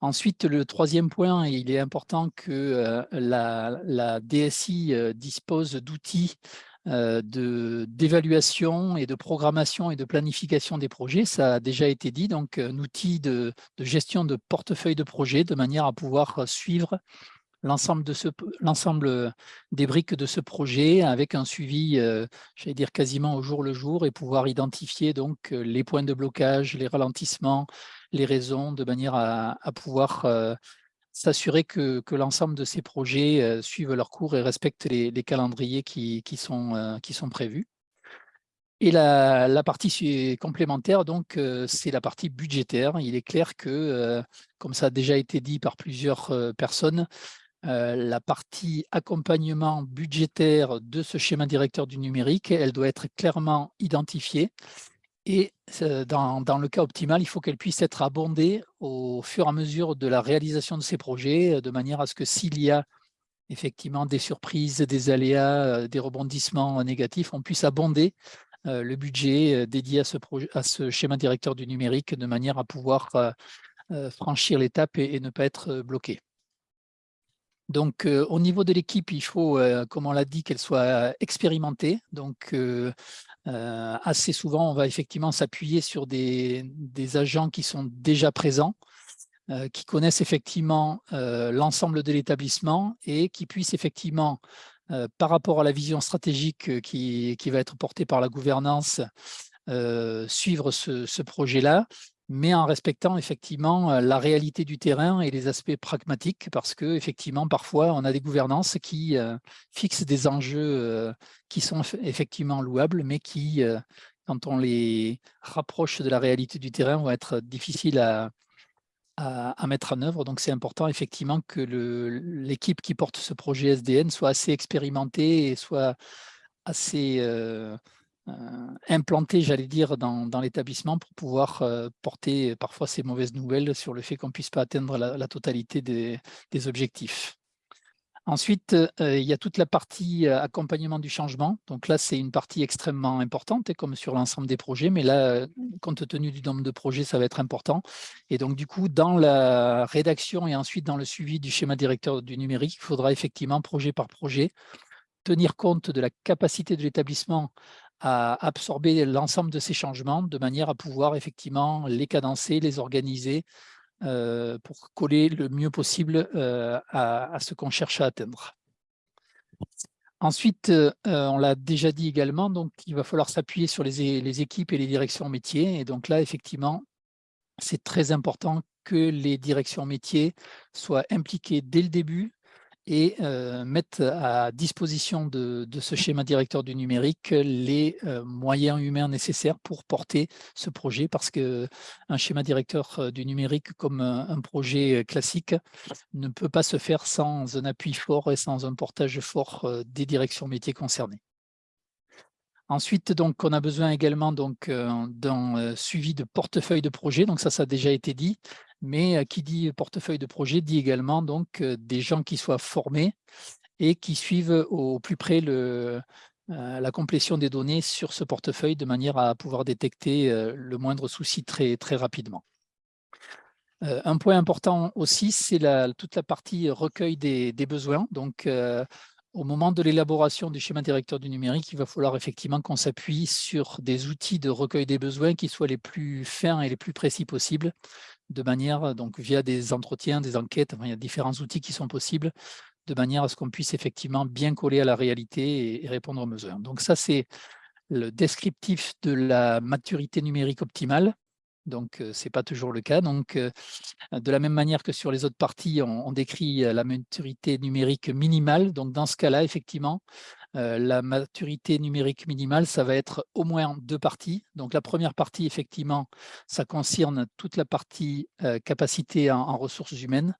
Ensuite, le troisième point, il est important que la, la, DSI dispose d'outils euh, d'évaluation et de programmation et de planification des projets. Ça a déjà été dit, donc un outil de, gestion de portefeuille de projets de manière à pouvoir suivre l'ensemble de des briques de ce projet avec un suivi, euh, j'allais dire quasiment au jour le jour et pouvoir identifier donc les points de blocage, les ralentissements, les raisons de manière à, pouvoir euh, s'assurer que, l'ensemble de ces projets euh, suivent leur cours et respectent les, calendriers qui, sont, euh, qui sont prévus. Et la, partie complémentaire, donc, euh, c'est la partie budgétaire. Il est clair que, comme ça a déjà été dit par plusieurs personnes, la partie accompagnement budgétaire de ce schéma directeur du numérique, elle doit être clairement identifiée et dans, le cas optimal, il faut qu'elle puisse être abondée au fur et à mesure de la réalisation de ces projets, de manière à ce que s'il y a effectivement des surprises, des aléas, des rebondissements négatifs, on puisse abonder le budget dédié à ce, projet, à ce schéma directeur du numérique de manière à pouvoir franchir l'étape et, ne pas être bloqué. Donc, au niveau de l'équipe, il faut, comme on l'a dit, qu'elle soit expérimentée. Donc, assez souvent, on va effectivement s'appuyer sur des, agents qui sont déjà présents, qui connaissent effectivement l'ensemble de l'établissement et qui puissent effectivement, par rapport à la vision stratégique qui, va être portée par la gouvernance, suivre ce projet-là mais en respectant effectivement la réalité du terrain et les aspects pragmatiques, parce que effectivement parfois on a des gouvernances qui fixent des enjeux qui sont effectivement louables, mais qui, quand on les rapproche de la réalité du terrain, vont être difficiles à, à, mettre en œuvre. Donc c'est important effectivement que l'équipe qui porte ce projet SDN soit assez expérimentée et soit assez euh, implanté, j'allais dire, dans, l'établissement pour pouvoir euh, porter parfois ces mauvaises nouvelles sur le fait qu'on ne puisse pas atteindre la, totalité des, objectifs. Ensuite, euh, il y a toute la partie euh, accompagnement du changement. Donc là, c'est une partie extrêmement importante, et comme sur l'ensemble des projets, mais là, compte tenu du nombre de projets, ça va être important. Et donc, du coup, dans la rédaction et ensuite dans le suivi du schéma directeur du numérique, il faudra effectivement, projet par projet, tenir compte de la capacité de l'établissement à absorber l'ensemble de ces changements de manière à pouvoir effectivement les cadencer, les organiser euh, pour coller le mieux possible euh, à, ce qu'on cherche à atteindre. Ensuite, euh, on l'a déjà dit également, donc il va falloir s'appuyer sur les, les, équipes et les directions métiers. Et donc là, effectivement, c'est très important que les directions métiers soient impliquées dès le début et euh, mettre à disposition de, ce schéma directeur du numérique les euh, moyens humains nécessaires pour porter ce projet parce qu'un schéma directeur euh, du numérique comme un, projet classique ne peut pas se faire sans un appui fort et sans un portage fort des directions métiers concernées. Ensuite, donc, on a besoin également d'un suivi de portefeuille de projet. Donc ça, ça a déjà été dit mais qui dit portefeuille de projet dit également donc des gens qui soient formés et qui suivent au plus près la complétion des données sur ce portefeuille de manière à pouvoir détecter le moindre souci très, très rapidement. Un point important aussi, c'est toute la partie recueil des, des besoins. Donc, au moment de l'élaboration du schéma directeur du numérique, il va falloir effectivement qu'on s'appuie sur des outils de recueil des besoins qui soient les plus fins et les plus précis possibles de manière, donc via des entretiens, des enquêtes, il y a différents outils qui sont possibles, de manière à ce qu'on puisse effectivement bien coller à la réalité et, répondre aux besoins. Donc ça, c'est le descriptif de la maturité numérique optimale. Donc, ce n'est pas toujours le cas. Donc, de la même manière que sur les autres parties, on, décrit la maturité numérique minimale. Donc, dans ce cas-là, effectivement, la maturité numérique minimale, ça va être au moins deux parties. Donc la première partie, effectivement, ça concerne toute la partie capacité en, ressources humaines.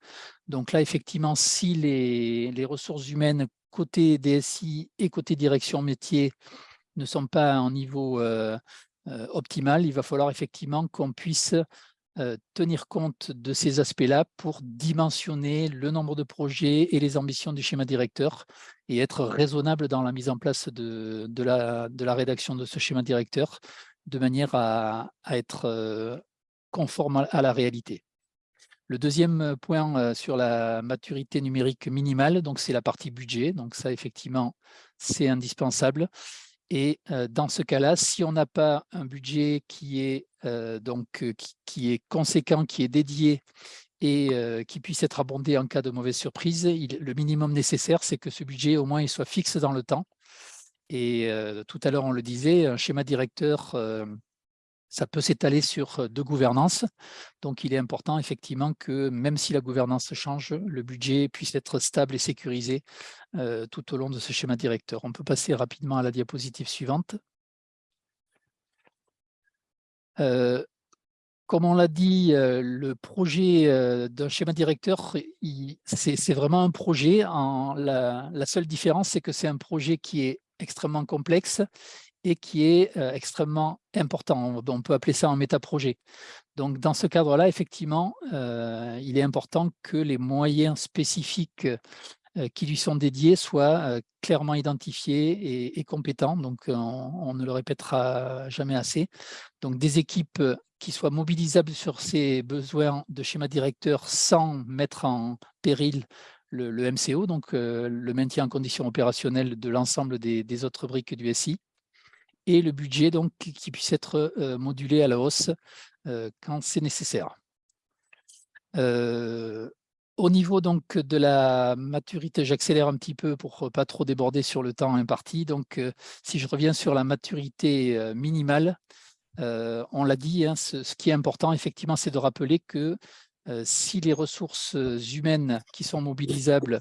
Donc là, effectivement, si les, ressources humaines côté DSI et côté direction métier ne sont pas en niveau optimal, il va falloir effectivement qu'on puisse tenir compte de ces aspects-là pour dimensionner le nombre de projets et les ambitions du schéma directeur et être raisonnable dans la mise en place de, la, rédaction de ce schéma directeur de manière à, être conforme à la réalité. Le deuxième point sur la maturité numérique minimale, c'est la partie budget. Donc ça, effectivement, c'est indispensable. Et dans ce cas-là, si on n'a pas un budget qui est, donc, qui, est conséquent, qui est dédié et qui puisse être abondé en cas de mauvaise surprise, le minimum nécessaire, c'est que ce budget, au moins, il soit fixe dans le temps. Et tout à l'heure, on le disait, un schéma directeur ça peut s'étaler sur deux gouvernances. Donc, il est important effectivement que même si la gouvernance change, le budget puisse être stable et sécurisé tout au long de ce schéma directeur. On peut passer rapidement à la diapositive suivante. comme on l'a dit, le projet d'un schéma directeur, c'est vraiment un projet. La seule différence, c'est que c'est un projet qui est extrêmement complexe et qui est extrêmement important. On peut appeler ça un métaprojet. Donc, dans ce cadre-là, effectivement, il est important que les moyens spécifiques qui lui sont dédiés soient clairement identifiés et, compétents. Donc, on, ne le répétera jamais assez. Donc, des équipes qui soient mobilisables sur ces besoins de schéma directeur sans mettre en péril le, MCO, donc le maintien en condition opérationnelle de l'ensemble des, autres briques du SI et le budget donc qui puisse être modulé à la hausse quand c'est nécessaire. au niveau donc de la maturité, j'accélère un petit peu pour pas trop déborder sur le temps imparti. Donc, si je reviens sur la maturité minimale, on l'a dit, hein, ce, ce, qui est important effectivement, c'est de rappeler que si les ressources humaines qui sont mobilisables euh,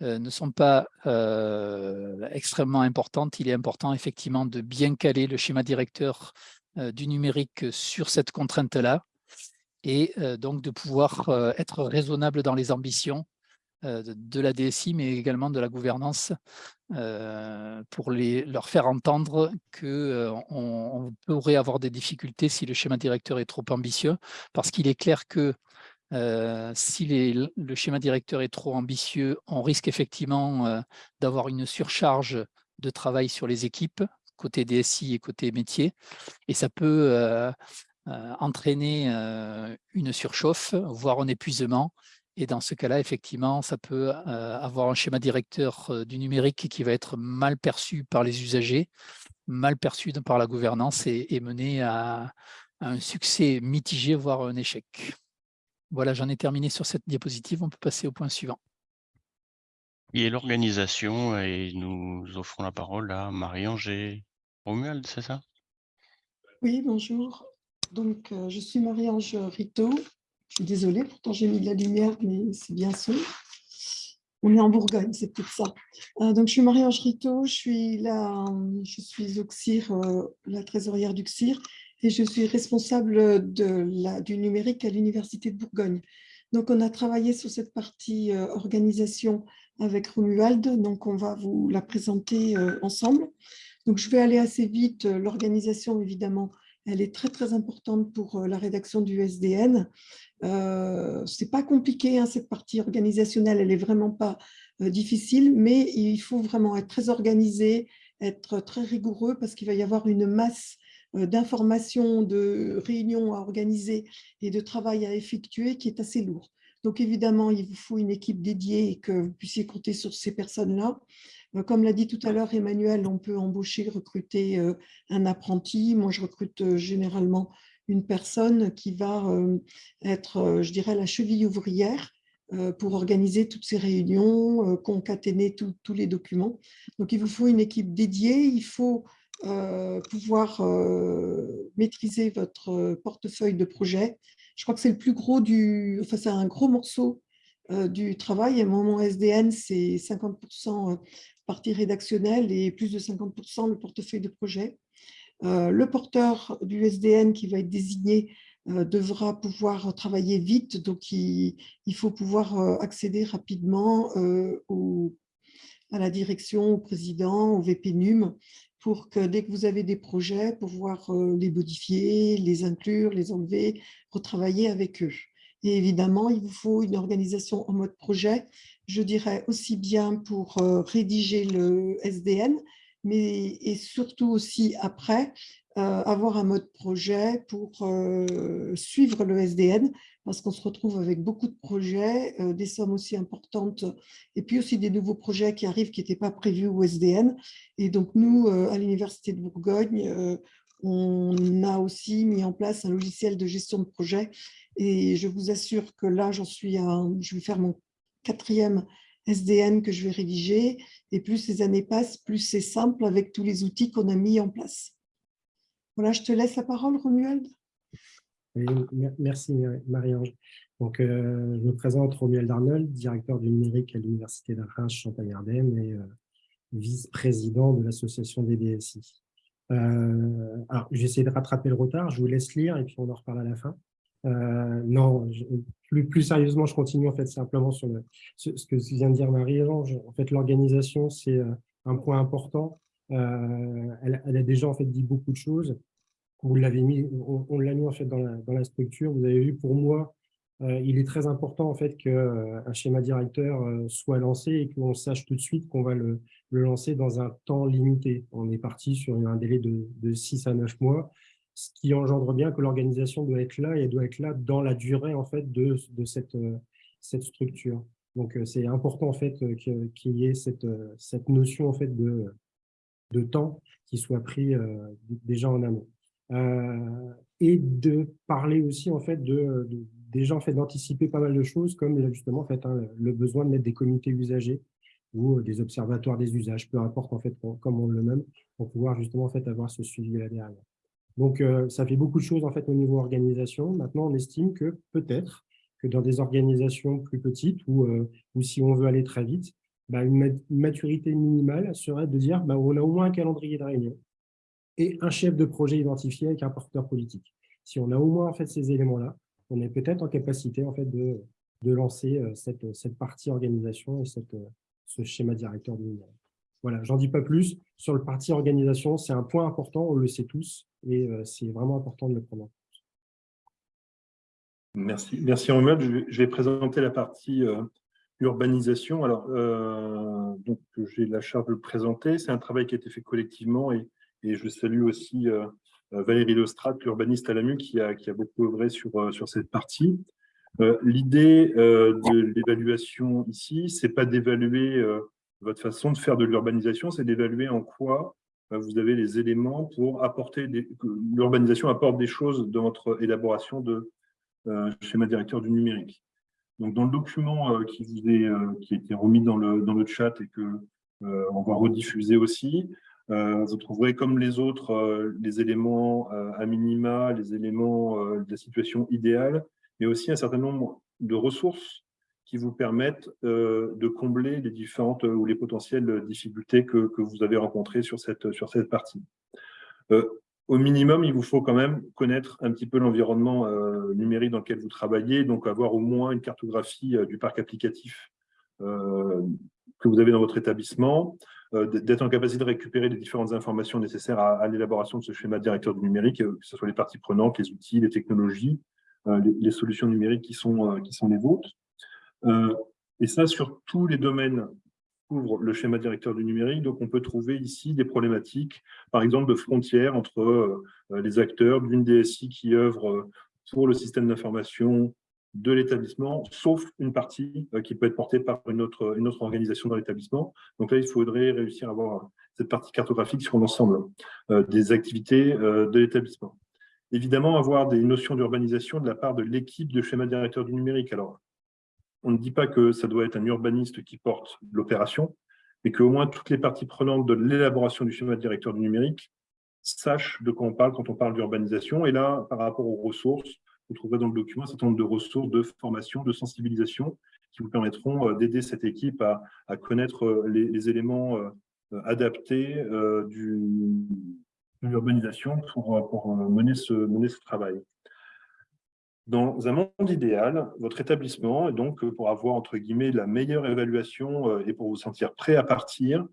ne sont pas euh, extrêmement importantes, il est important effectivement de bien caler le schéma directeur euh, du numérique sur cette contrainte-là et donc de pouvoir être raisonnable dans les ambitions de la DSI, mais également de la gouvernance, pour les, leur faire entendre qu'on on pourrait avoir des difficultés si le schéma directeur est trop ambitieux, parce qu'il est clair que si les, le schéma directeur est trop ambitieux, on risque effectivement d'avoir une surcharge de travail sur les équipes, côté DSI et côté métier, et ça peut entraîner une surchauffe, voire un épuisement, et dans ce cas-là, effectivement, ça peut avoir un schéma directeur du numérique qui va être mal perçu par les usagers, mal perçu par la gouvernance et, mener à, un succès mitigé, voire un échec. Voilà, j'en ai terminé sur cette diapositive. On peut passer au point suivant. Et l'organisation, et nous offrons la parole à Marie-Ange et Romuald, c'est ça? Oui, bonjour. Donc, je suis Marie-Ange Rito, je suis désolée, pourtant j'ai mis de la lumière, mais c'est bien sûr. On est en Bourgogne, c'est peut-être ça. Euh, donc, je suis Marie-Ange Rito, je suis, la, je suis au CIR, euh, la trésorière du CIR, et je suis responsable du numérique à l'Université de Bourgogne. Donc, on a travaillé sur cette partie euh, organisation avec Romuald, donc on va vous la présenter ensemble. Donc, je vais aller assez vite. L'organisation, évidemment, elle est très, très importante pour la rédaction du SDN. Euh, c'est pas compliqué, hein, cette partie organisationnelle, elle est vraiment pas euh, difficile, mais il faut vraiment être très organisé, être très rigoureux parce qu'il va y avoir une masse euh, d'informations, de réunions à organiser et de travail à effectuer qui est assez lourd. Donc évidemment, il vous faut une équipe dédiée et que vous puissiez compter sur ces personnes-là. Comme l'a dit tout à l'heure Emmanuel, on peut embaucher, recruter un apprenti. Moi, je recrute généralement une personne qui va euh, être, euh, je dirais, la cheville ouvrière euh, pour organiser toutes ces réunions, concaténer tous les documents. Donc, il vous faut une équipe dédiée, il faut pouvoir maîtriser votre portefeuille de projet. Je crois que c'est le plus gros du, enfin c'est un gros morceau du travail. Et mon SDN, c'est 50% partie rédactionnelle et plus de 50% le portefeuille de projet. Euh, le porteur du SDN qui va être désigné euh, devra pouvoir travailler vite, donc il, faut pouvoir euh, accéder rapidement à la direction, au président, au VPNUM, pour que dès que vous avez des projets, pouvoir les modifier, les inclure, les enlever, retravailler avec eux. Et évidemment, il vous faut une organisation en mode projet, je dirais aussi bien pour rédiger le SDN, mais et surtout aussi après, euh, avoir un mode projet pour euh, suivre le SDN, parce qu'on se retrouve avec beaucoup de projets, euh, des sommes aussi importantes, et puis aussi des nouveaux projets qui arrivent qui n'étaient pas prévus au SDN. Et donc nous, à l'Université de Bourgogne, on a aussi mis en place un logiciel de gestion de projet, et je vous assure que là, j'en suis à, je vais faire mon quatrième SDN que je vais rédiger, et plus les années passent, plus c'est simple avec tous les outils qu'on a mis en place. Voilà, je te laisse la parole, Romuald. Merci Marie-Ange. Euh, je me présente Romuald Arnold, directeur du numérique à l'Université d'Arras Champagne-Ardenne et euh, vice-président de l'association des DSI. Euh, alors, j'essaie de rattraper le retard, je vous laisse lire et puis on en reparle à la fin. Non, plus, sérieusement, je continue en fait simplement sur ce, que vient de dire Marie-Ange. En fait, l'organisation, c'est un point important. Elle, elle, a déjà en fait dit beaucoup de choses. Vous l'avez mis, on, l'a mis en fait dans la, structure. Vous avez vu, pour moi, euh, il est très important en fait qu'un schéma directeur soit lancé et qu'on sache tout de suite qu'on va le, lancer dans un temps limité. On est parti sur un délai de, de 6 à 9 mois ce qui engendre bien que l'organisation doit être là et elle doit être là dans la durée en fait de, cette, euh, structure. Donc euh, c'est important en fait euh, qu'il y ait cette, cette notion en fait de, de temps qui soit pris déjà en amont. Et de parler aussi en fait de, déjà en fait d'anticiper pas mal de choses comme justement en fait hein, le besoin de mettre des comités usagers ou des observatoires des usages, peu importe en fait comme on le nomme, pour pouvoir justement en fait avoir ce suivi là derrière. Donc, euh, ça fait beaucoup de choses en fait au niveau organisation. Maintenant, on estime que peut-être que dans des organisations plus petites ou, euh, ou si on veut aller très vite, bah, une, maturité minimale serait de dire bah, on a au moins un calendrier de réunion et un chef de projet identifié avec un porteur politique. Si on a au moins en fait ces éléments-là, on est peut-être en capacité en fait de, de lancer euh, cette, cette partie organisation et cette, ce schéma directeur du numérique. Voilà, j'en dis pas plus. Sur le parti organisation, c'est un point important, on le sait tous, et euh, c'est vraiment important de le prendre en compte. Merci, merci Romuald. Je vais, présenter la partie euh, urbanisation. Alors, euh, donc j'ai la charge de le présenter. C'est un travail qui a été fait collectivement et, et je salue aussi euh, Valérie Lestrade, l'urbaniste à l'AMU, qui a, qui a beaucoup œuvré sur, euh, sur cette partie. Euh, L'idée euh, de l'évaluation ici, c'est pas d'évaluer euh, votre façon de faire de l'urbanisation, c'est d'évaluer en quoi euh, vous avez les éléments pour apporter l'urbanisation apporte des choses dans votre élaboration de euh, schéma directeur du numérique. Donc, dans le document euh, qui vous est euh, qui a été remis dans le dans le chat et que euh, on va rediffuser aussi, euh, vous trouverez comme les autres euh, les éléments euh, à minima, les éléments euh, de la situation idéale, mais aussi un certain nombre de ressources qui vous permettent euh, de combler les différentes euh, ou les potentielles difficultés que, vous avez rencontrées sur cette, sur cette partie. Euh, au minimum, il vous faut quand même connaître un petit peu l'environnement euh, numérique dans lequel vous travaillez, donc avoir au moins une cartographie euh, du parc applicatif euh, que vous avez dans votre établissement, euh, d'être en capacité de récupérer les différentes informations nécessaires à, l'élaboration de ce schéma directeur du numérique, euh, que ce soit les parties prenantes, les outils, les technologies, euh, les, les, solutions numériques qui sont, euh, qui sont les vôtres. Euh, et ça, sur tous les domaines couvre le schéma directeur du numérique. Donc, on peut trouver ici des problématiques, par exemple, de frontières entre euh, les acteurs d'une DSI qui œuvre euh, pour le système d'information de l'établissement, sauf une partie euh, qui peut être portée par une autre, une autre organisation dans l'établissement. Donc là, il faudrait réussir à avoir cette partie cartographique sur l'ensemble euh, des activités euh, de l'établissement. Évidemment, avoir des notions d'urbanisation de la part de l'équipe de schéma directeur du numérique. Alors, on ne dit pas que ça doit être un urbaniste qui porte l'opération, mais qu'au moins toutes les parties prenantes de l'élaboration du schéma directeur du numérique sachent de quoi on parle quand on parle d'urbanisation. Et là, par rapport aux ressources, vous trouverez dans le document un certain nombre de ressources de formation, de sensibilisation qui vous permettront euh, d'aider cette équipe à, connaître euh, les, éléments euh, adaptés de l'urbanisation pour, mener, ce, mener ce travail. Dans un monde idéal, votre établissement, et donc pour avoir entre guillemets la meilleure évaluation et pour vous sentir prêt à partir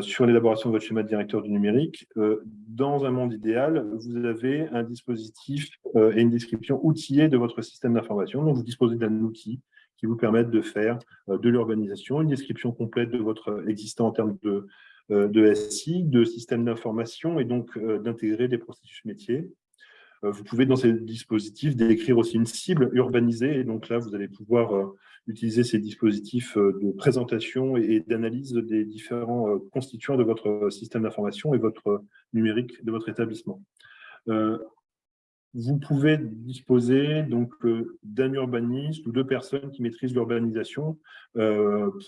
sur l'élaboration de votre schéma de directeur du numérique, euh, dans un monde idéal, vous avez un dispositif euh, et une description outillée de votre système d'information. Donc, vous disposez d'un outil qui vous permet de faire de l'urbanisation, une description complète de votre existant en termes de, SI, de système d'information et donc d'intégrer des processus métiers. Euh, vous pouvez, dans ces dispositifs, décrire aussi une cible urbanisée. Et donc là, vous allez pouvoir euh, utiliser ces dispositifs euh, de présentation et d'analyse des différents constituants de votre système d'information et votre numérique de votre établissement. Vous pouvez disposer donc d'un urbaniste ou deux personnes qui maîtrisent l'urbanisation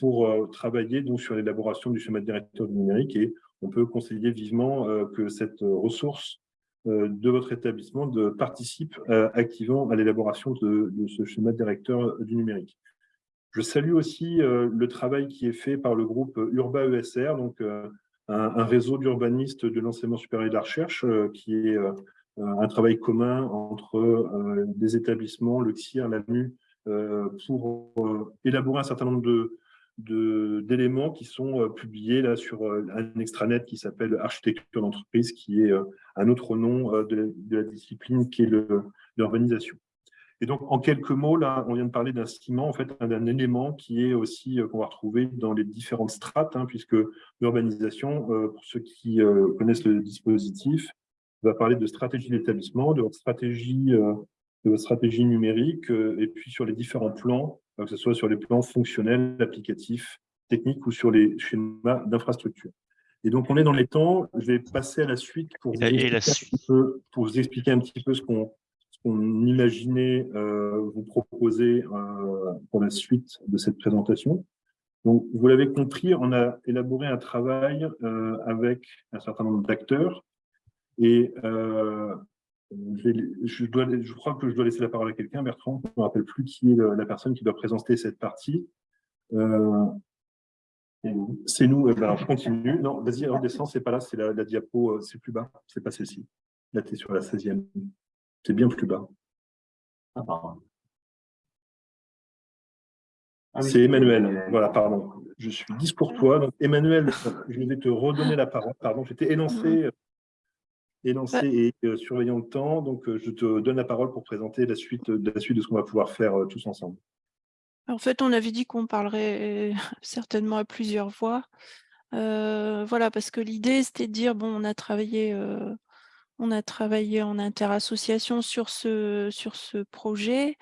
pour travailler donc sur l'élaboration du schéma de directeur du numérique et on peut conseiller vivement que cette ressource euh, de votre établissement de participe euh, activement à l'élaboration de, de, ce schéma directeur du numérique. Je salue aussi euh, le travail qui est fait par le groupe Urba ESR, donc un, un réseau d'urbanistes de l'enseignement supérieur et de la recherche, qui est un travail commun entre des établissements, le CIR, l'AMU, pour élaborer un certain nombre d'éléments qui sont euh, publiés là sur euh, un extranet qui s'appelle Architecture d'entreprise, qui est euh, un autre nom de, la discipline qui est l'urbanisation. Et donc, en quelques mots, là, on vient de parler d'un ciment, en fait, d'un élément qui est aussi qu'on va retrouver dans les différentes strates, hein, puisque l'urbanisation, pour ceux qui connaissent le dispositif, va parler de stratégie d'établissement, de stratégie, de votre stratégie numérique, et puis sur les différents plans que ce soit sur les plans fonctionnels, applicatifs, techniques ou sur les schémas d'infrastructure. Et donc, on est dans les temps. Je vais passer à la suite pour, vous, expliquer, la suite. Peu, pour vous expliquer un petit peu ce qu'on qu imaginait euh, vous proposer euh, pour la suite de cette présentation. Donc, vous l'avez compris, on a élaboré un travail euh, avec un certain nombre d'acteurs et je, crois que je dois laisser la parole à quelqu'un, Bertrand. Je ne me rappelle plus qui est la personne qui doit présenter cette partie. C'est nous. Je continue. Non, vas-y, redescends, c'est pas là, c'est la, diapo, c'est plus bas, c'est pas celle-ci. Là, tu es sur la 16e. C'est bien plus bas. Ah, pardon. Ah, oui. C'est Emmanuel. Voilà, pardon. Je suis 10 pour toi. Donc, Emmanuel, je vais te redonner la parole. Pardon, j'étais élancé élancé et surveillant le temps. Donc, je te donne la parole pour présenter la suite, la suite de ce qu'on va pouvoir faire tous ensemble. En fait, on avait dit qu'on parlerait certainement à plusieurs voix. voilà, parce que l'idée, c'était de dire, bon, on a travaillé on a travaillé en interassociation sur ce, sur ce projet.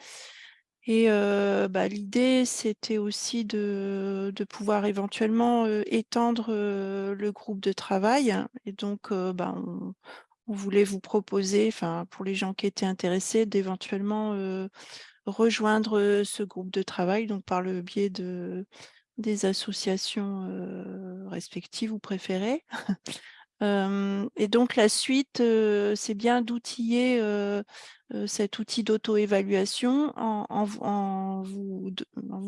Et bah, l'idée, c'était aussi de, pouvoir éventuellement étendre le groupe de travail. Et donc, bah, on, voulait vous proposer, pour les gens qui étaient intéressés, d'éventuellement rejoindre ce groupe de travail, donc par le biais de, des associations respectives ou préférées. Et donc la suite, c'est bien d'outiller cet outil d'auto-évaluation en, vous,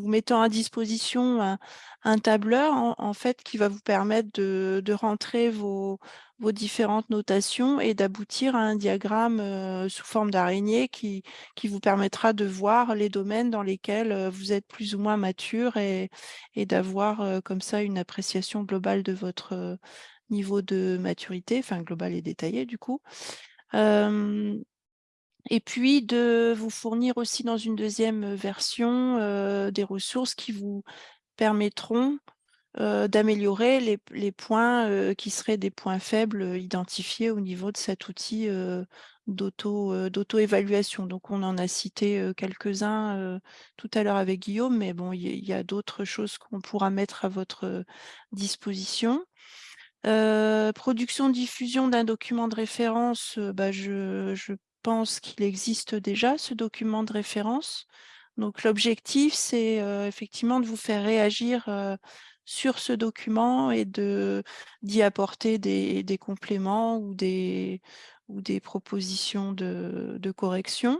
mettant à disposition un, tableur en, fait qui va vous permettre de, rentrer vos, différentes notations et d'aboutir à un diagramme sous forme d'araignée qui, vous permettra de voir les domaines dans lesquels vous êtes plus ou moins mature et d'avoir comme ça une appréciation globale de votre niveau de maturité, enfin global et détaillé du coup. et puis de vous fournir aussi dans une deuxième version des ressources qui vous permettront d'améliorer les, points qui seraient des points faibles identifiés au niveau de cet outil d'auto-évaluation. Donc on en a cité quelques-uns tout à l'heure avec Guillaume, mais bon, il y, a d'autres choses qu'on pourra mettre à votre disposition production-diffusion d'un document de référence, bah, je, pense qu'il existe déjà ce document de référence. Donc l'objectif, c'est effectivement de vous faire réagir sur ce document et d'y apporter des, compléments ou des, ou des propositions de, correction.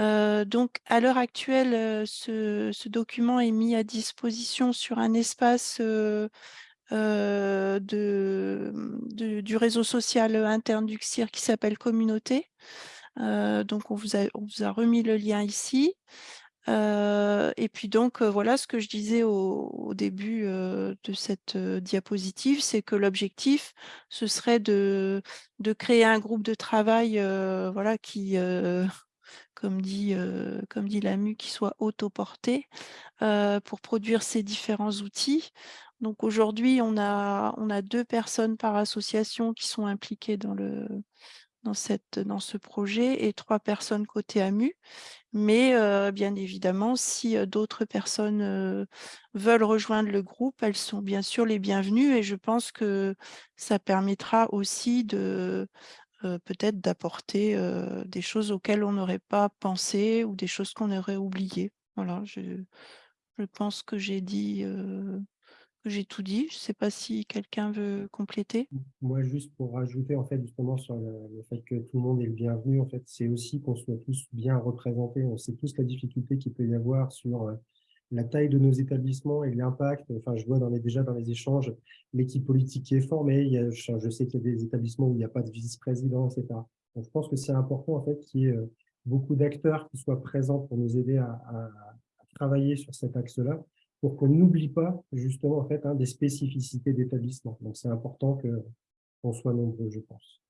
Euh, donc, à l'heure actuelle, ce, document est mis à disposition sur un espace euh, euh, du réseau social interne du CIR qui s'appelle Communauté. Euh, donc, on vous, a, on vous, a, remis le lien ici. Euh, et puis donc, voilà ce que je disais au, début de cette diapositive, c'est que l'objectif, ce serait de, de, créer un groupe de travail voilà, qui, comme dit, comme dit l'AMU, qui soit autoporté pour produire ces différents outils. Donc aujourd'hui, on a, on a deux personnes par association qui sont impliquées dans, ce projet et trois personnes côté AMU. Mais euh, bien évidemment, si euh, d'autres personnes euh, veulent rejoindre le groupe, elles sont bien sûr les bienvenues et je pense que ça permettra aussi de peut-être d'apporter des choses auxquelles on n'aurait pas pensé ou des choses qu'on aurait oubliées. Voilà, je pense que j'ai dit j'ai tout dit. Je ne sais pas si quelqu'un veut compléter. Moi, juste pour rajouter, en fait, justement, sur le, fait que tout le monde est le bienvenu, en fait, c'est aussi qu'on soit tous bien représentés. On sait tous la difficulté qu'il peut y avoir sur euh, la taille de nos établissements et l'impact. Enfin, je vois dans les, déjà dans les échanges l'équipe politique qui est formée. Je sais qu'il y a des établissements où il n'y a pas de vice-président, etc. Donc, je pense que c'est important, en fait, qu'il y ait euh, beaucoup d'acteurs qui soient présents pour nous aider à travailler sur cet axe-là pour qu'on n'oublie pas justement en fait hein, des spécificités d'établissement. Donc c'est important qu'on soit nombreux, je pense.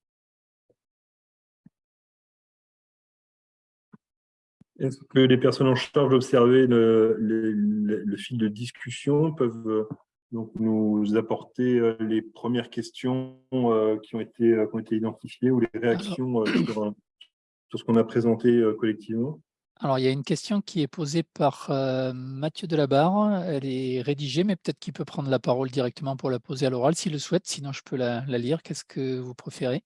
Est-ce que les personnes en charge d'observer le, fil de discussion peuvent euh, donc nous apporter euh, les premières questions euh, qui ont été, qui ont été identifiées ou les réactions sur ce qu'on a présenté collectivement? Alors, il y a une question qui est posée par euh, Mathieu Delabarre. Elle est rédigée, mais peut-être qu'il peut prendre la parole directement pour la poser à l'oral s'il le souhaite. Sinon, je peux la, lire. Qu'est-ce que vous préférez?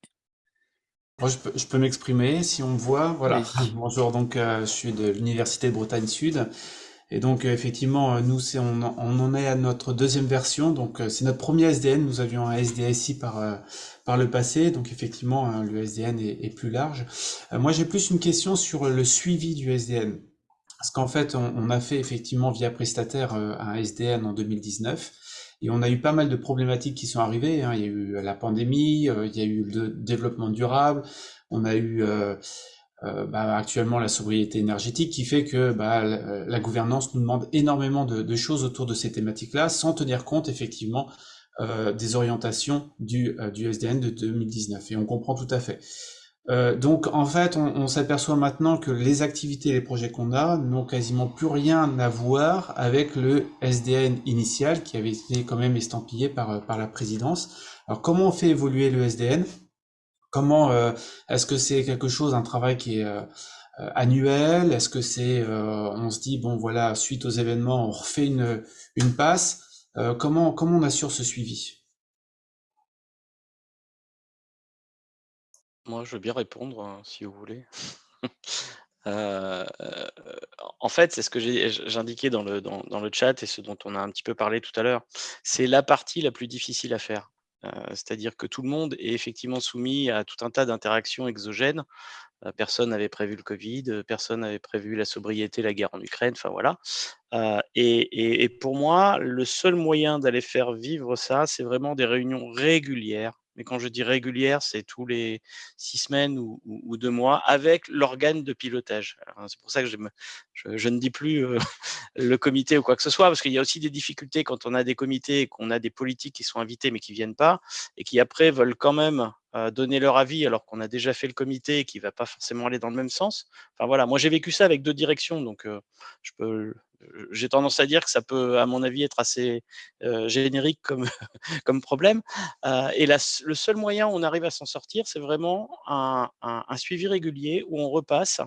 Je peux, m'exprimer si on me voit. Voilà. Bonjour, donc euh, je suis de l'Université de Bretagne Sud. Et donc euh, effectivement, euh, nous on, on, en est à notre deuxième version, donc euh, c'est notre premier SDN. Nous avions un SDSI par par le passé, donc effectivement hein, le SDN est, est plus large. moi j'ai plus une question sur le suivi du SDN, parce qu'en fait on, on, a fait effectivement via prestataire un SDN en 2019. Et on a eu pas mal de problématiques qui sont arrivées. Hein. Il y a eu la pandémie, il y a eu le développement durable, on a eu euh, bah, actuellement la sobriété énergétique qui fait que bah, la, gouvernance nous demande énormément de, de, choses autour de ces thématiques-là, sans tenir compte effectivement des orientations du, du SDN de 2019. Et on comprend tout à fait. Euh, donc en fait, on, s'aperçoit maintenant que les activités et les projets qu'on a n'ont quasiment plus rien à voir avec le SDN initial qui avait été quand même estampillé par, par la présidence. Alors comment on fait évoluer le SDN Comment euh, est-ce que c'est quelque chose, un travail qui est euh, annuel? Est-ce que c'est, on se dit bon voilà, suite aux événements, on refait une, passe? Comment on assure ce suivi? Moi, je veux bien répondre, hein, si vous voulez. Euh, en fait, c'est ce que j'indiquais dans le dans dans le chat et ce dont on a un petit peu parlé tout à l'heure. C'est la partie la plus difficile à faire. C'est-à-dire que tout le monde est effectivement soumis à tout un tas d'interactions exogènes. Personne n'avait prévu le Covid, personne n'avait prévu la sobriété, la guerre en Ukraine, enfin voilà. et pour moi, le seul moyen d'aller faire vivre ça, c'est vraiment des réunions régulières mais quand je dis régulière, c'est tous les six semaines ou, deux mois avec l'organe de pilotage. C'est pour ça que je, ne dis plus euh, le comité ou quoi que ce soit, parce qu'il y a aussi des difficultés quand on a des comités et qu'on a des politiques qui sont invités mais qui viennent pas, et qui après veulent quand même donner leur avis alors qu'on a déjà fait le comité qui va pas forcément aller dans le même sens. Enfin voilà, moi j'ai vécu ça avec deux directions, donc je peux j'ai tendance à dire que ça peut, à mon avis, être assez générique comme, comme problème. et le seul moyen où on arrive à s'en sortir, c'est vraiment un, suivi régulier où on repasse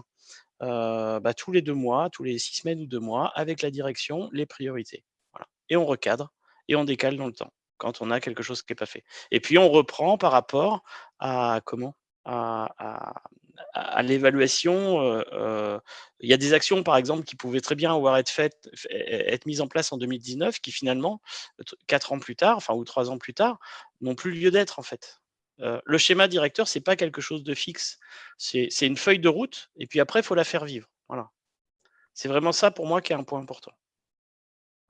bah, tous les deux mois, tous les six semaines ou deux mois, avec la direction, les priorités. Et on recadre et on décale dans le temps quand on a quelque chose qui n'est pas fait. Et puis on reprend par rapport à comment à, l'évaluation, il y a des actions, par exemple, qui pouvaient très bien avoir été faites, être mises en place en 2019, qui finalement, quatre ans plus tard, enfin ou trois ans plus tard, n'ont plus lieu d'être en fait. le schéma directeur, c'est pas quelque chose de fixe, c'est une feuille de route, et puis après, il faut la faire vivre. Voilà. C'est vraiment ça pour moi qui est un point important.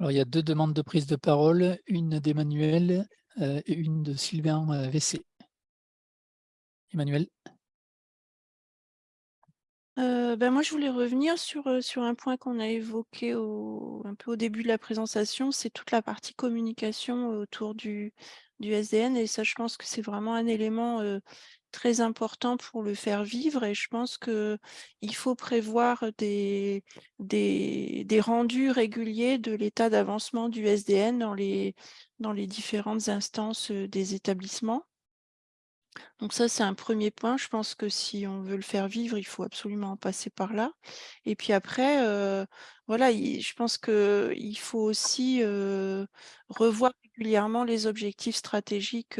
Alors, il y a deux demandes de prise de parole, une d'Emmanuel et une de Sylvain VC. Emmanuel ben moi, je voulais revenir sur, sur un point qu'on a évoqué un peu au début de la présentation, c'est toute la partie communication autour du du SDN et ça, je pense que c'est vraiment un élément, très important pour le faire vivre et je pense qu'il faut prévoir des des rendus réguliers de l'état d'avancement du SDN dans les dans les différentes instances, des établissements. Donc ça, c'est un premier point. Je pense que si on veut le faire vivre, il faut absolument passer par là. Et puis après, voilà, je pense qu'il faut aussi revoir régulièrement les objectifs stratégiques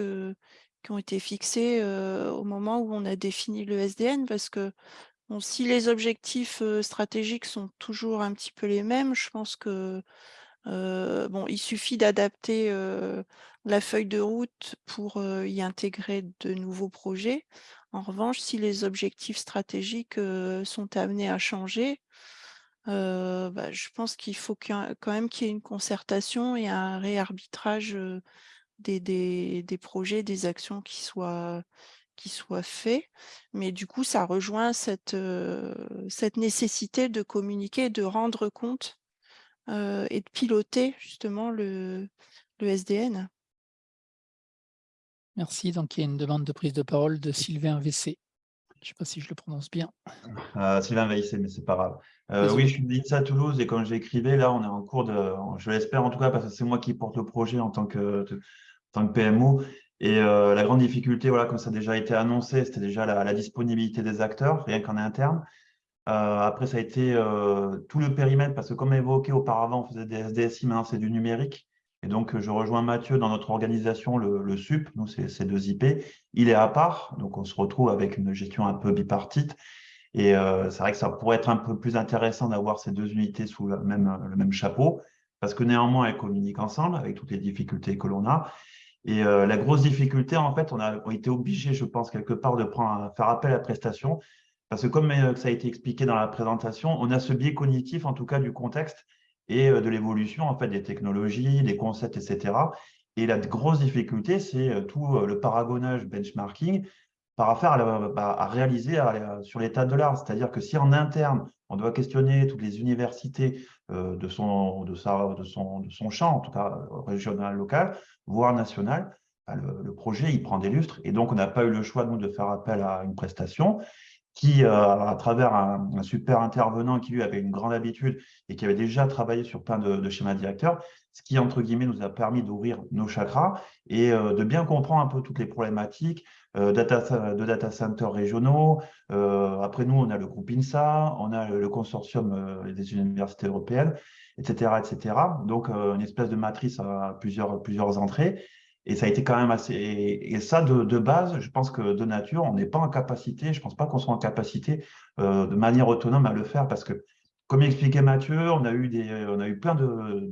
qui ont été fixés au moment où on a défini le SDN, parce que si les objectifs stratégiques sont toujours un petit peu les mêmes, je pense que bon, il suffit d'adapter la feuille de route pour y intégrer de nouveaux projets. En revanche, si les objectifs stratégiques sont amenés à changer, bah, je pense qu'il faut quand même qu'il y ait une concertation et un réarbitrage des, des, projets, des actions qui soient, qui soient faits. Mais du coup, ça rejoint cette, cette nécessité de communiquer, de rendre compte et de piloter justement le, le SDN. Merci. Donc, il y a une demande de prise de parole de Sylvain VC. Je ne sais pas si je le prononce bien. Euh, Sylvain VC, mais c'est pas grave. Euh, oui, je suis de à Toulouse et comme j'écrivais, là, on est en cours de, je l'espère en tout cas, parce que c'est moi qui porte le projet en tant que, tant que PMO. Et euh, la grande difficulté, voilà, comme ça a déjà été annoncé, c'était déjà la, disponibilité des acteurs, rien qu'en interne. Euh, après, ça a été euh, tout le périmètre, parce que comme évoqué auparavant, on faisait des SDSI, maintenant c'est du numérique. Et donc, je rejoins Mathieu dans notre organisation, le, SUP, nous, c'est deux IP. Il est à part, donc on se retrouve avec une gestion un peu bipartite. Et c'est vrai que ça pourrait être un peu plus intéressant d'avoir ces deux unités sous le même chapeau, parce que néanmoins, elles communiquent ensemble avec toutes les difficultés que l'on a. Et la grosse difficulté, en fait, on a été obligé, je pense, quelque part, de faire appel à la prestation, parce que comme euh, ça a été expliqué dans la présentation, on a ce biais cognitif, en tout cas du contexte et euh, de l'évolution en fait, des technologies, des concepts, etc. Et la grosse difficulté, c'est euh, tout le paragonnage benchmarking par à, bah, à réaliser sur l'état de l'art. C'est-à-dire que si en interne, On doit questionner toutes les universités de, son, de, sa, de, son, de son champ, en tout cas régional, local, voire national. Le, projet, il prend des lustres. Et donc, on n'a pas eu le choix, nous, de faire appel à une prestation qui, à travers un, super intervenant qui, lui, avait une grande habitude et qui avait déjà travaillé sur plein de, de schémas directeurs, ce qui, entre guillemets, nous a permis d'ouvrir nos chakras et de bien comprendre un peu toutes les problématiques, euh, data, de data centers régionaux. Euh, après nous, on a le groupe INSA, on a le consortium euh, des universités européennes, etc. etc. Donc, une espèce de matrice à plusieurs, plusieurs entrées. Et ça a été quand même assez... Et ça, de, de base, je pense que de nature, on n'est pas en capacité, je ne pense pas qu'on soit en capacité de manière autonome à le faire parce que, comme expliquait Mathieu, on a eu, des, on a eu plein de,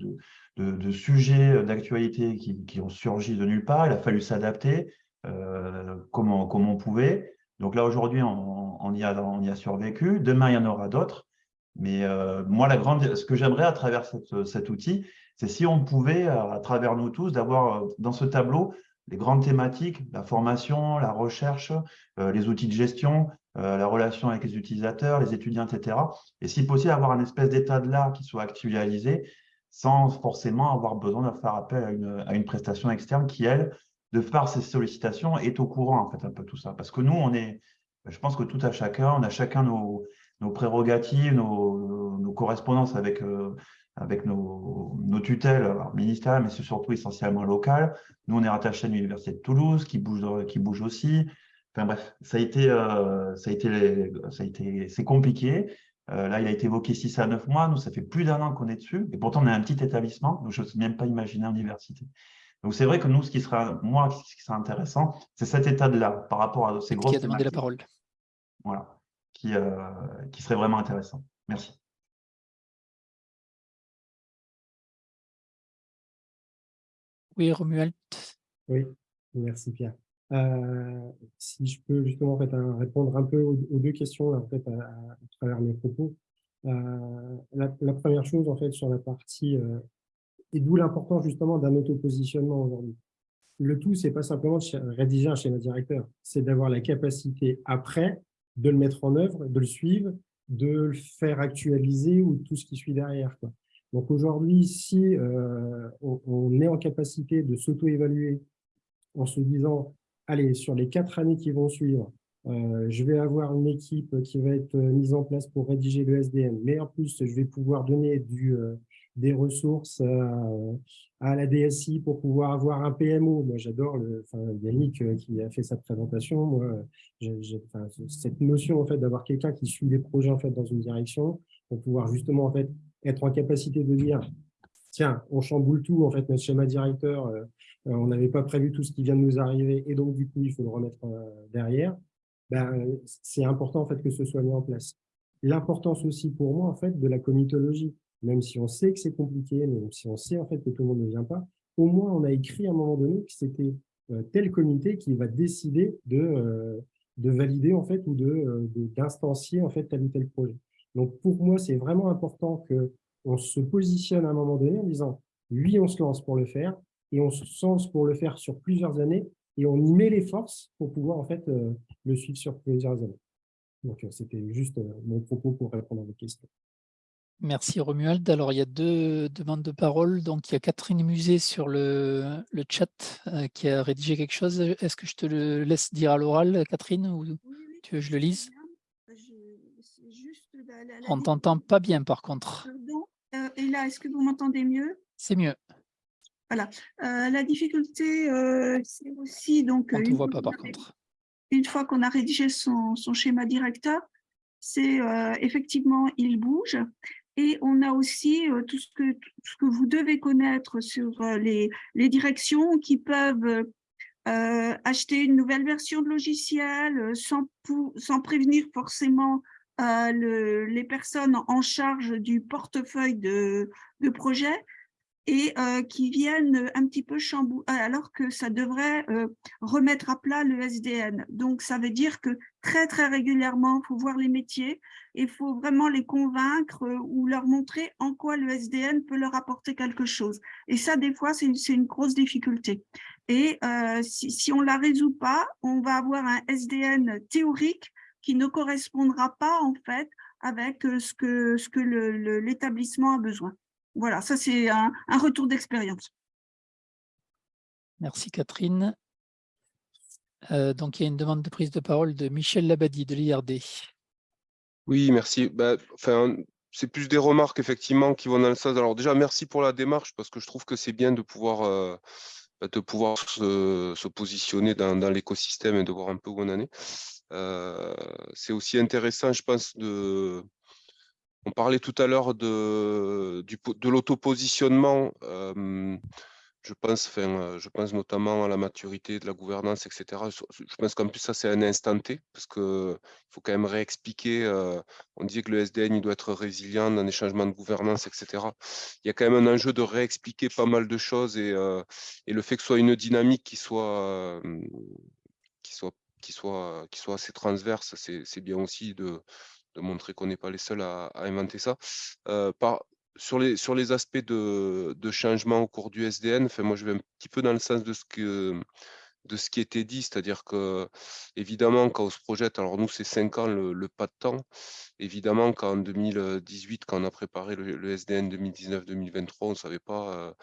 de, de sujets d'actualité qui, ont surgi de nulle part. Il a fallu s'adapter. Euh, comme, on, pouvait. Donc là, aujourd'hui, on, y a, on y a survécu. Demain, il y en aura d'autres. Mais euh, moi, la grande, ce que j'aimerais à travers cet outil, c'est si on pouvait, à travers nous tous, d'avoir euh, dans ce tableau les grandes thématiques, la formation, la recherche, les outils de gestion, la relation avec les utilisateurs, les étudiants, etc. Et si possible, avoir un espèce d'état de l'art qui soit actualisé sans forcément avoir besoin de faire appel à une, à une prestation externe qui, elle, de par ces sollicitations, est au courant, en fait, un peu tout ça. Parce que nous, on est, je pense que tout à chacun, on a chacun nos, nos prérogatives, nos, nos, correspondances avec, euh, avec nos, nos tutelles ministérielles, mais c'est surtout essentiellement local. Nous, on est rattaché à l'Université de Toulouse, qui bouge, qui bouge aussi. Enfin bref, ça a été, euh, ça a été, ça a été, c'est compliqué. Euh, là, il a été évoqué 6 à 9 mois. Nous, ça fait plus d'un an qu'on est dessus. Et pourtant, on est un petit établissement. Donc, je n'ose même pas imaginer l'université. Donc, c'est vrai que nous, ce qui sera, moi, ce qui sera intéressant, c'est cet état de là par rapport à ces grosses. Qui a demandé la parole. Voilà, qui, euh, qui serait vraiment intéressant. Merci. Oui, Romuald. Oui, merci Pierre. Euh, si je peux justement en fait, répondre un peu aux, deux questions en fait, à, travers mes propos. Euh, la, première chose en fait sur la partie euh, et d'où l'importance justement d'un autopositionnement aujourd'hui. Le tout, c'est pas simplement de rédiger un schéma directeur, c'est d'avoir la capacité après de le mettre en œuvre, de le suivre, de le faire actualiser ou tout ce qui suit derrière. Quoi. Donc aujourd'hui, si euh, on, on, est en capacité de s'auto-évaluer en se disant, allez, sur les quatre années qui vont suivre, euh, je vais avoir une équipe qui va être mise en place pour rédiger le SDM, mais en plus, je vais pouvoir donner euh, des ressources euh, à la DSI pour pouvoir avoir un PMO. Moi, j'adore le, Yannick euh, qui a fait sa présentation. Moi, cette notion en fait d'avoir quelqu'un qui suit les projets en fait dans une direction pour pouvoir justement en fait être en capacité de dire tiens, on chamboule tout en fait notre schéma directeur. Euh, on n'avait pas prévu tout ce qui vient de nous arriver et donc du coup il faut le remettre derrière. Ben, c'est important en fait que ce soit mis en place. L'importance aussi pour moi en fait de la comitologie même si on sait que c'est compliqué, même si on sait en fait que tout le monde ne vient pas, au moins on a écrit à un moment donné que c'était euh, tel comité qui va décider de, euh, de valider en fait ou euh, de d'instancier en fait tel ou tel projet. Donc pour moi, c'est vraiment important que on se positionne à un moment donné en disant lui, on se lance pour le faire et on se lance pour le faire sur plusieurs années et on y met les forces pour pouvoir en fait le suivre sur plusieurs années. Donc c'était juste mon propos pour répondre à vos questions. Merci Romuald. Alors, il y a deux demandes de parole. Donc, il y a Catherine Musée sur le, le chat euh, qui a rédigé quelque chose. Est-ce que je te le laisse dire à l'oral, Catherine, ou tu veux que je le lise? On ne t'entend pas bien, par contre. Pardon. Euh, et là, est-ce que vous m'entendez mieux? C'est mieux. Voilà. Euh, la difficulté, c'est aussi... donc. On ne voit pas, par contre. Une fois qu'on a rédigé son, son schéma directeur, c'est effectivement, il bouge. Et on a aussi euh, tout, ce que, ce que vous devez connaître sur euh, les, les directions qui peuvent euh, acheter une nouvelle version de logiciel sans, sans prévenir forcément le, les personnes en charge du portefeuille de, de projet et euh, qui viennent un petit peu chambouler, alors que ça devrait euh, remettre à plat le SDN. Donc, ça veut dire que très, très régulièrement, il faut voir les métiers et il faut vraiment les convaincre euh, ou leur montrer en quoi le SDN peut leur apporter quelque chose. Et ça, des fois, c'est une, une, grosse difficulté. Et si, si on ne la résout pas, on va avoir un SDN théorique qui ne correspondra pas, en fait, avec ce que, ce que l'établissement a besoin. Voilà, ça c'est un, un retour d'expérience. Merci Catherine. Euh, donc, il y a une demande de prise de parole de Michel Labadie de l'IRD. Oui, merci. Bah, enfin, c'est plus des remarques effectivement qui vont dans le sens. Alors déjà, merci pour la démarche parce que je trouve que c'est bien de pouvoir, euh, de pouvoir se, positionner dans, l'écosystème et de voir un peu où on en est. Euh, c'est aussi intéressant, je pense, de, on parlait tout à l'heure de, de l'autopositionnement. Euh, je pense, enfin, je pense notamment à la maturité de la gouvernance, etc. Je pense qu'en plus, ça, c'est un instant T, parce qu'il faut quand même réexpliquer. on dit que le SDN, il doit être résilient dans les changements de gouvernance, etc. Il y a quand même un enjeu de réexpliquer pas mal de choses et, et le fait que ce soit une dynamique qui soit, qui soit, qui soit, assez transverse, c'est bien aussi de, montrer qu'on n'est pas les seuls à, inventer ça. par, sur les, aspects de, changement au cours du SDN, moi je vais un petit peu dans le sens de ce, que, de ce qui était dit, c'est-à-dire que évidemment quand on se projette, alors nous c'est 5 ans le, pas de temps, évidemment qu'en 2018, quand on a préparé le, SDN 2019-2023, on ne savait pas euh,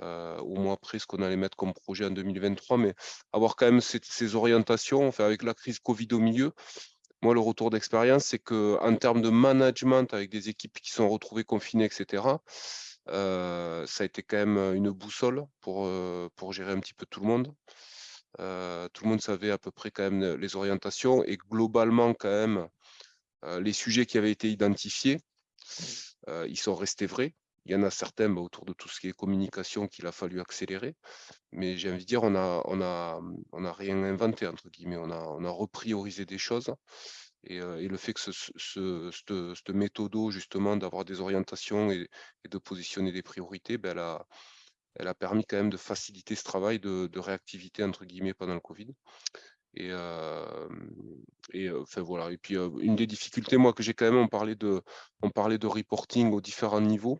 au mois après ce qu'on allait mettre comme projet en 2023, mais avoir quand même ces, ces orientations, enfin, avec la crise Covid au milieu, moi, le retour d'expérience, c'est qu'en termes de management avec des équipes qui sont retrouvées confinées, etc., euh, ça a été quand même une boussole pour, euh, pour gérer un petit peu tout le monde. Euh, tout le monde savait à peu près quand même les orientations et globalement quand même les sujets qui avaient été identifiés, ils sont restés vrais. Il y en a certains bah, autour de tout ce qui est communication qu'il a fallu accélérer. Mais j'ai envie de dire, on n'a a, rien inventé, entre guillemets. On a, repriorisé des choses. Et, euh, et le fait que ce, ce, cette, méthode, justement, d'avoir des orientations et, de positionner des priorités, ben, elle, a, permis quand même de faciliter ce travail de, réactivité, entre guillemets, pendant le Covid. Et, euh, euh, voilà. Et puis une des difficultés, moi, que j'ai quand même, on parlait de reporting aux différents niveaux.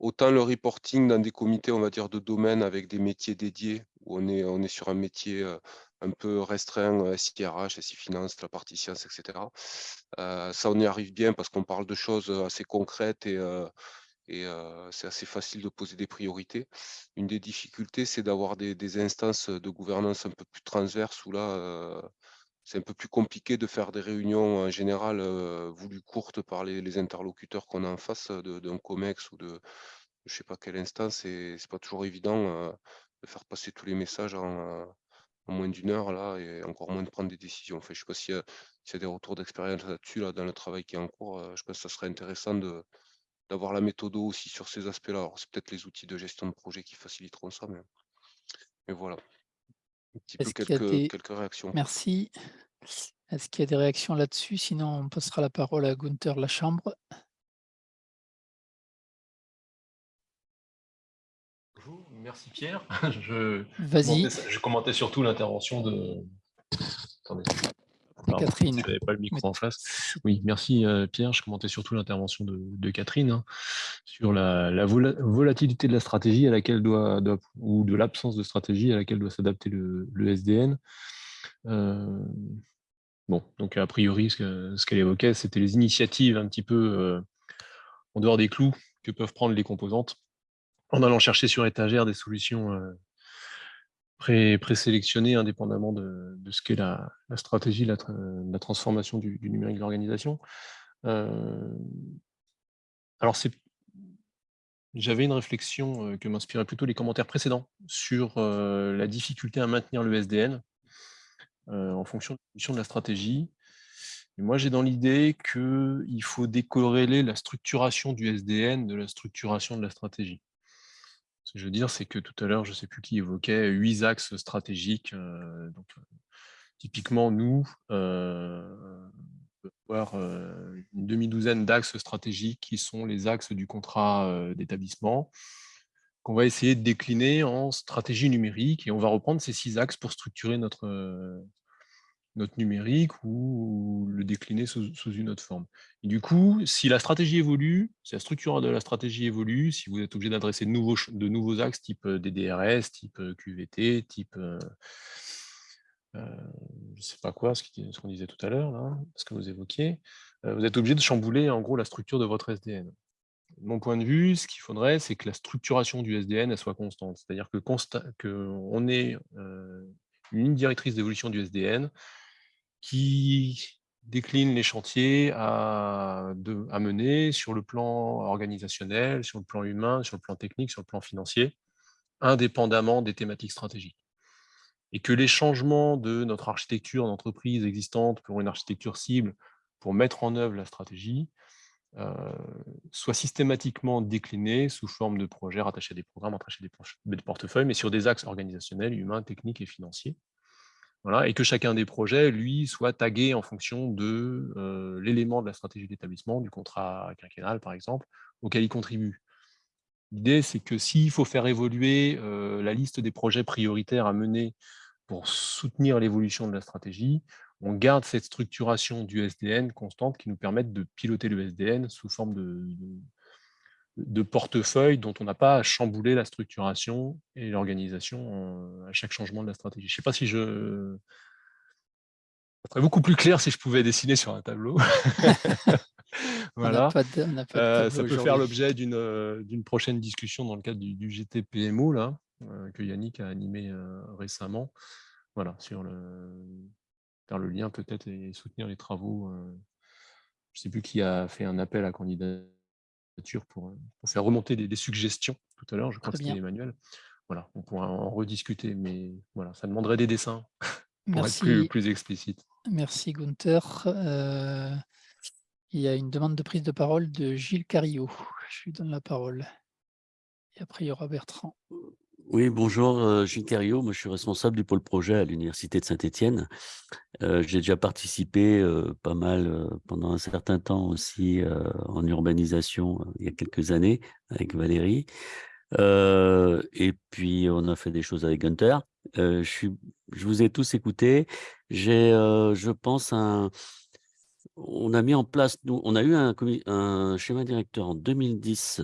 Autant le reporting dans des comités, on va dire, de domaine avec des métiers dédiés, où on est, on est sur un métier euh, un peu restreint, SIRH, SI Finance, la partie science, etc. Euh, ça, on y arrive bien parce qu'on parle de choses assez concrètes et, euh, et c'est assez facile de poser des priorités. Une des difficultés, c'est d'avoir des, instances de gouvernance un peu plus transverses où là, c'est un peu plus compliqué de faire des réunions en général voulues courtes par les, interlocuteurs qu'on a en face d'un COMEX ou de je ne sais pas quelle instance. Et c'est pas toujours évident de faire passer tous les messages en, moins d'une heure là et encore moins de prendre des décisions. Enfin, je ne sais pas s'il y, a des retours d'expérience là-dessus là, dans le travail qui est en cours. je pense que ça serait intéressant d'avoir la méthode aussi sur ces aspects-là. C'est peut-être les outils de gestion de projet qui faciliteront ça, mais, mais voilà quelques, réactions. Merci. Est-ce qu'il y a des réactions là-dessus? Sinon, on passera la parole à Gunther Lachambre. Bonjour, merci Pierre. Je, Vas-y. Je commentais surtout l'intervention de... Attendez. Catherine. Je n'avais pas le micro en face. Oui, merci euh, Pierre. Je commentais surtout l'intervention de, Catherine hein, sur la, volatilité de la stratégie à laquelle doit, ou de l'absence de stratégie à laquelle doit s'adapter le, SDN. Euh, bon, donc a priori, ce qu'elle évoquait, c'était les initiatives un petit peu euh, en dehors des clous que peuvent prendre les composantes en allant chercher sur étagère des solutions présélectionné indépendamment de, ce qu'est la, stratégie, la, la transformation du, numérique de l'organisation. Euh, alors, j'avais une réflexion euh, que m'inspiraient plutôt les commentaires précédents sur euh, la difficulté à maintenir le SDN en fonction de la stratégie. Et moi, j'ai dans l'idée qu'il faut décorréler la structuration du SDN de la structuration de la stratégie. Ce que je veux dire, c'est que tout à l'heure, je ne sais plus qui évoquait huit axes stratégiques. Euh, donc, euh, typiquement, nous, euh, avoir une demi-douzaine d'axes stratégiques qui sont les axes du contrat d'établissement, qu'on va essayer de décliner en stratégie numérique et on va reprendre ces six axes pour structurer notre, notre numérique ou le décliner sous, une autre forme. Et du coup, si la stratégie évolue, si la structure de la stratégie évolue, si vous êtes obligé d'adresser de nouveaux, de nouveaux axes type euh, DDRS, type euh, QVT, type... Euh, je ne sais pas quoi, ce qu'on disait tout à l'heure, ce que vous évoquiez, vous êtes obligé de chambouler en gros la structure de votre SDN. mon point de vue, ce qu'il faudrait, c'est que la structuration du SDN elle soit constante. C'est-à-dire qu'on que ait une directrice d'évolution du SDN qui décline les chantiers à, à, mener sur le plan organisationnel, sur le plan humain, sur le plan technique, sur le plan financier, indépendamment des thématiques stratégiques. Et que les changements de notre architecture d'entreprise existante pour une architecture cible, pour mettre en œuvre la stratégie, euh, soient systématiquement déclinés sous forme de projets rattachés à des programmes, rattachés à des portefeuilles, mais sur des axes organisationnels, humains, techniques et financiers. Voilà, et que chacun des projets, lui, soit tagué en fonction de euh, l'élément de la stratégie d'établissement, du contrat quinquennal, par exemple, auquel il contribue. L'idée, c'est que s'il faut faire évoluer euh, la liste des projets prioritaires à mener pour soutenir l'évolution de la stratégie, on garde cette structuration du SDN constante qui nous permette de piloter le SDN sous forme de, de, portefeuille dont on n'a pas à chambouler la structuration et l'organisation à chaque changement de la stratégie. Je ne sais pas si je... Ça serait beaucoup plus clair si je pouvais dessiner sur un tableau. voilà. Euh, ça peut faire l'objet euh, d'une prochaine discussion dans le cadre du, du GTPMO là, euh, que Yannick a animé récemment. Voilà, sur le faire le lien peut-être et soutenir les travaux. je ne sais plus qui a fait un appel à candidature pour, faire remonter des, suggestions tout à l'heure. Je crois que c'était Emmanuel. Voilà, on pourra en rediscuter, mais voilà, ça demanderait des dessins pour être plus, plus explicite. Merci Gunther. Euh, il y a une demande de prise de parole de Gilles Carillo. Je lui donne la parole. Et après, il y aura Bertrand. Oui, bonjour, euh, Gilles Carillo. Moi, je suis responsable du pôle projet à l'Université de Saint-Étienne. Euh, j'ai déjà participé pas mal pendant un certain temps aussi en urbanisation il y a quelques années avec Valérie. et puis, on a fait des choses avec Gunther. je, suis, je vous ai tous écoutés. J'ai, je pense, un, on a mis en place, nous, on a eu un, schéma directeur en 2010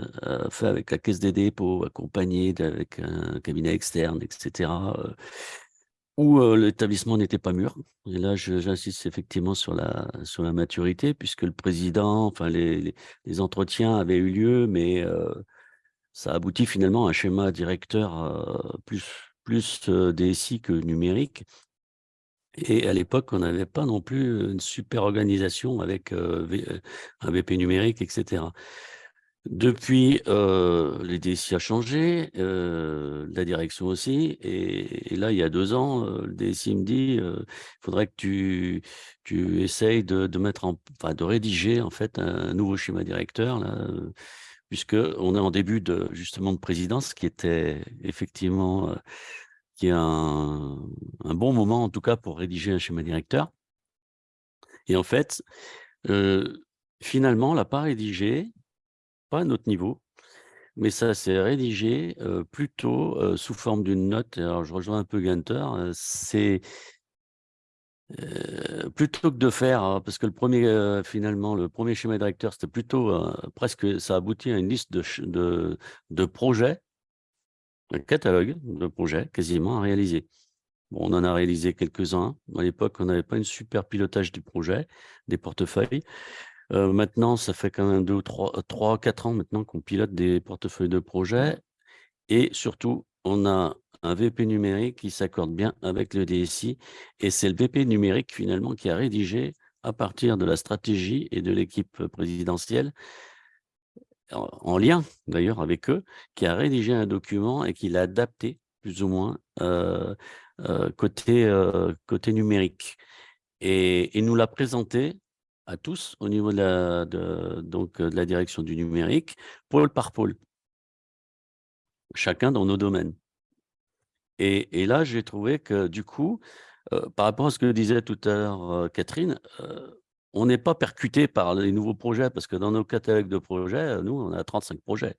fait avec la Caisse des dépôts, accompagné avec un cabinet externe, etc., où l'établissement n'était pas mûr. Et là, j'insiste effectivement sur la, sur la maturité, puisque le président, enfin, les, les, entretiens avaient eu lieu, mais ça aboutit finalement à un schéma directeur plus, plus DSI que numérique. Et à l'époque, on n'avait pas non plus une super organisation avec un VP numérique, etc. Depuis, euh, les DSI a changé, la direction aussi, et, là, il y a deux ans, le DSI me dit, il faudrait que tu, essayes de, mettre en, enfin, de rédiger en fait un nouveau schéma directeur là, puisque on est en début de justement de présidence, qui était effectivement qui est un, bon moment, en tout cas, pour rédiger un schéma directeur. Et en fait, finalement, on l'a pas rédigé, pas à notre niveau, mais ça s'est rédigé plutôt sous forme d'une note. Alors, je rejoins un peu Gunter, c'est plutôt que de faire, hein, parce que le premier, finalement, le premier schéma directeur, c'était plutôt presque, ça aboutit à une liste de, de projets un catalogue de projets quasiment à réaliser. Bon, on en a réalisé quelques-uns. À l'époque, on n'avait pas une super pilotage du projet, des portefeuilles. Euh, maintenant, ça fait quand même deux, trois, trois, quatre ans maintenant qu'on pilote des portefeuilles de projets. Et surtout, on a un VP numérique qui s'accorde bien avec le DSI. Et c'est le VP numérique finalement qui a rédigé à partir de la stratégie et de l'équipe présidentielle en lien d'ailleurs avec eux, qui a rédigé un document et qui l'a adapté plus ou moins euh, euh, côté, euh, côté numérique. Et il nous l'a présenté à tous au niveau de la, de, donc, de la direction du numérique, pôle par pôle, chacun dans nos domaines. Et, et là, j'ai trouvé que du coup, par rapport à ce que disait tout à l'heure Catherine, on n'est pas percuté par les nouveaux projets parce que dans nos catalogues de projets, nous, on a 35 projets.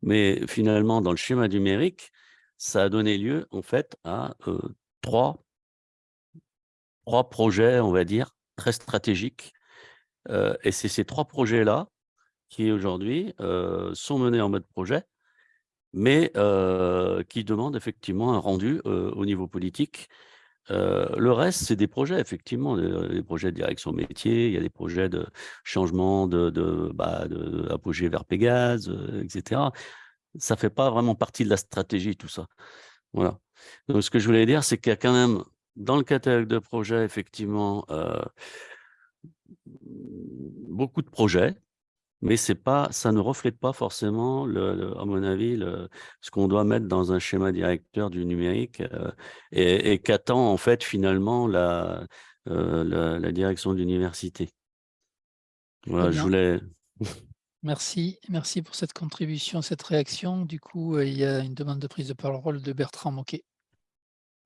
Mais finalement, dans le schéma numérique, ça a donné lieu en fait à trois, trois projets, on va dire, très stratégiques. et c'est ces trois projets-là qui aujourd'hui sont menés en mode projet, mais qui demandent effectivement un rendu au niveau politique le reste, c'est des projets, effectivement, des, projets de direction métier, il y a des projets de changement de, de, bah, de vers Pégase, etc. Ça ne fait pas vraiment partie de la stratégie, tout ça. Voilà. Donc, ce que je voulais dire, c'est qu'il y a quand même, dans le catalogue de projets, effectivement, beaucoup de projets, mais c'est pas, ça ne reflète pas forcément, le, à mon avis, le, ce qu'on doit mettre dans un schéma directeur du numérique euh, et, qu'attend en fait finalement la, euh, la, direction de l'université. Voilà, je voulais... Merci, merci pour cette contribution, cette réaction. Du coup, euh, il y a une demande de prise de parole de Bertrand Moquet.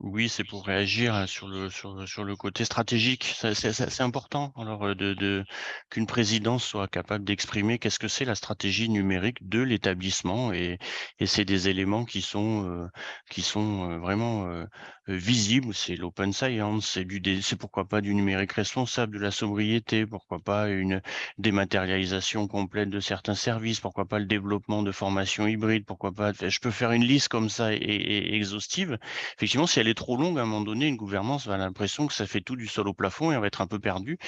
Oui, c'est pour réagir hein, sur le, sur, sur le côté stratégique. C'est important alors de, de qu'une présidence soit capable d'exprimer qu'est-ce que c'est la stratégie numérique de l'établissement et, et c'est des éléments qui sont euh, qui sont euh, vraiment euh, visibles. C'est l'open science, c'est du c'est pourquoi pas du numérique responsable, de la sobriété, pourquoi pas une dématérialisation complète de certains services, pourquoi pas le développement de formations hybrides, pourquoi pas. Je peux faire une liste comme ça et, exhaustive. Effectivement, si elle trop longue, à un moment donné, une gouvernance va l'impression que ça fait tout du sol au plafond et on va être un peu perdu.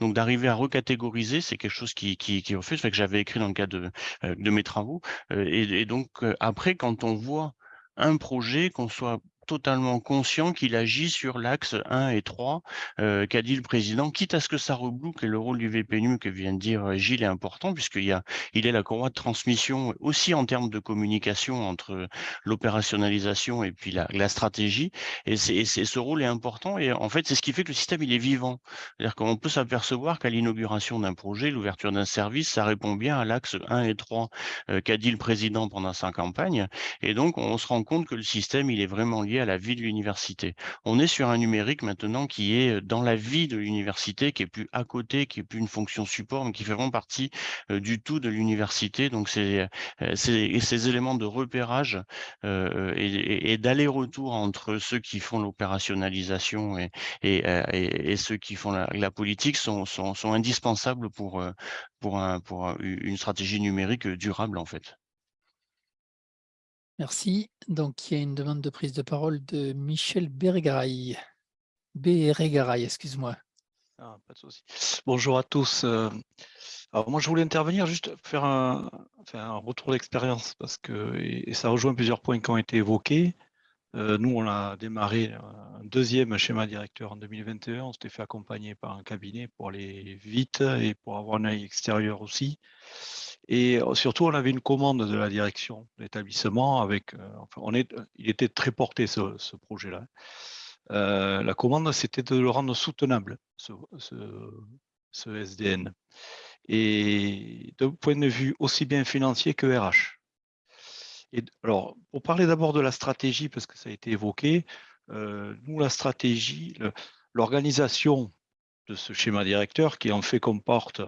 Donc d'arriver à recatégoriser, c'est quelque chose qui, qui, qui refait, fait que j'avais écrit dans le cadre de, euh, mes travaux. Euh, et, et, donc euh, après, quand on voit un projet, qu'on soit totalement conscient qu'il agit sur l'axe 1 et 3 euh, qu'a dit le président, quitte à ce que ça reboucle, et le rôle du VPNU que vient de dire euh, Gilles est important, puisqu'il il est la courroie de transmission aussi en termes de communication entre l'opérationnalisation et puis la, stratégie, et, c'est, ce rôle est important, et en fait c'est ce qui fait que le système il est vivant, c'est-à-dire qu'on peut s'apercevoir qu'à l'inauguration d'un projet, l'ouverture d'un service, ça répond bien à l'axe 1 et 3 euh, qu'a dit le président pendant sa campagne, et donc on se rend compte que le système il est vraiment lié à la vie de l'université. On est sur un numérique maintenant qui est dans la vie de l'université, qui est plus à côté, qui est plus une fonction support, mais qui fait vraiment partie du tout de l'université. Donc c'est ces éléments de repérage et, d'aller-retour entre ceux qui font l'opérationnalisation et, ceux qui font la, politique sont, indispensables pour une stratégie numérique durable en fait. Merci. Donc, il y a une demande de prise de parole de Michel Bergaray. Bergaray, excuse-moi. Ah, pas de souci. Bonjour à tous. Euh, alors moi, je voulais intervenir juste faire un, un retour d'expérience parce que et, ça rejoint plusieurs points qui ont été évoqués. Euh, nous, on a démarré un deuxième schéma directeur en 2021. On s'était fait accompagner par un cabinet pour aller vite et pour avoir un œil extérieur aussi. Et surtout, on avait une commande de la direction de l'établissement avec, enfin, on est, il était très porté ce, projet-là. la commande, c'était de le rendre soutenable, ce, ce, SDN. Et d'un point de vue aussi bien financier que RH. Et alors, pour parler d'abord de la stratégie, parce que ça a été évoqué, nous, la stratégie, l'organisation de ce schéma directeur qui en fait comporte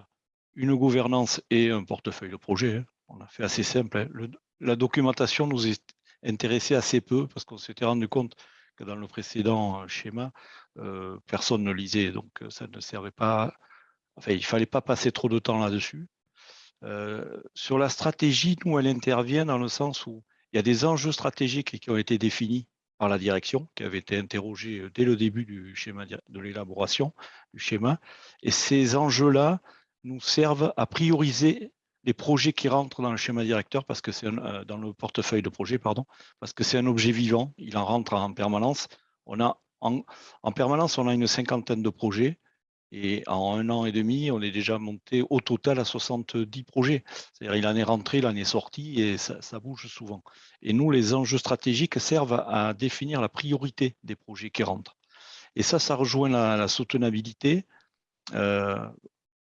une gouvernance et un portefeuille de projet. Hein. On a fait assez simple. Hein. la documentation nous est intéressée assez peu parce qu'on s'était rendu compte que dans le précédent euh, schéma, euh, personne ne lisait, donc euh, ça ne servait pas. Enfin, il ne fallait pas passer trop de temps là-dessus. sur la stratégie, nous, elle intervient dans le sens où il y a des enjeux stratégiques qui ont été définis par la direction, qui avait été interrogée dès le début du schéma de l'élaboration du schéma. Et ces enjeux-là, nous servent à prioriser les projets qui rentrent dans le schéma directeur parce que c'est euh, dans le portefeuille de projet, pardon, parce que c'est un objet vivant, il en rentre en permanence. En, permanence, on a une cinquantaine de projets et en un an et demi, on est déjà monté au total à 70 projets. C'est-à-dire il en est rentré, il en est sorti et ça, bouge souvent. Et nous, les enjeux stratégiques servent à définir la priorité des projets qui rentrent. Et ça, ça rejoint la, soutenabilité. Euh,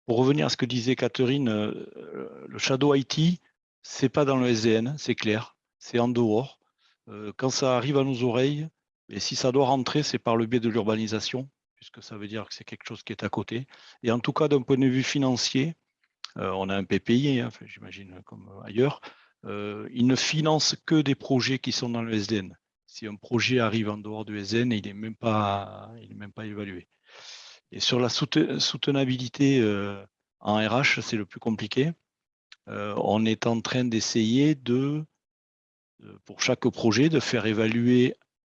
pour revenir à ce que disait Catherine, euh, le Shadow IT, c'est pas dans le SDN, c'est clair, c'est en dehors. Euh, quand ça arrive à nos oreilles, et si ça doit rentrer, c'est par le biais de l'urbanisation, puisque ça veut dire que c'est quelque chose qui est à côté. Et en tout cas, d'un point de vue financier, euh, on a un PPI, hein, j'imagine comme ailleurs, il ne finance que des projets qui sont dans le SDN. Si un projet arrive en dehors du SDN, il n'est même pas évalué. Et sur la soutenabilité euh, en RH, c'est le plus compliqué. Euh, on est en train d'essayer de, pour chaque projet, de faire évaluer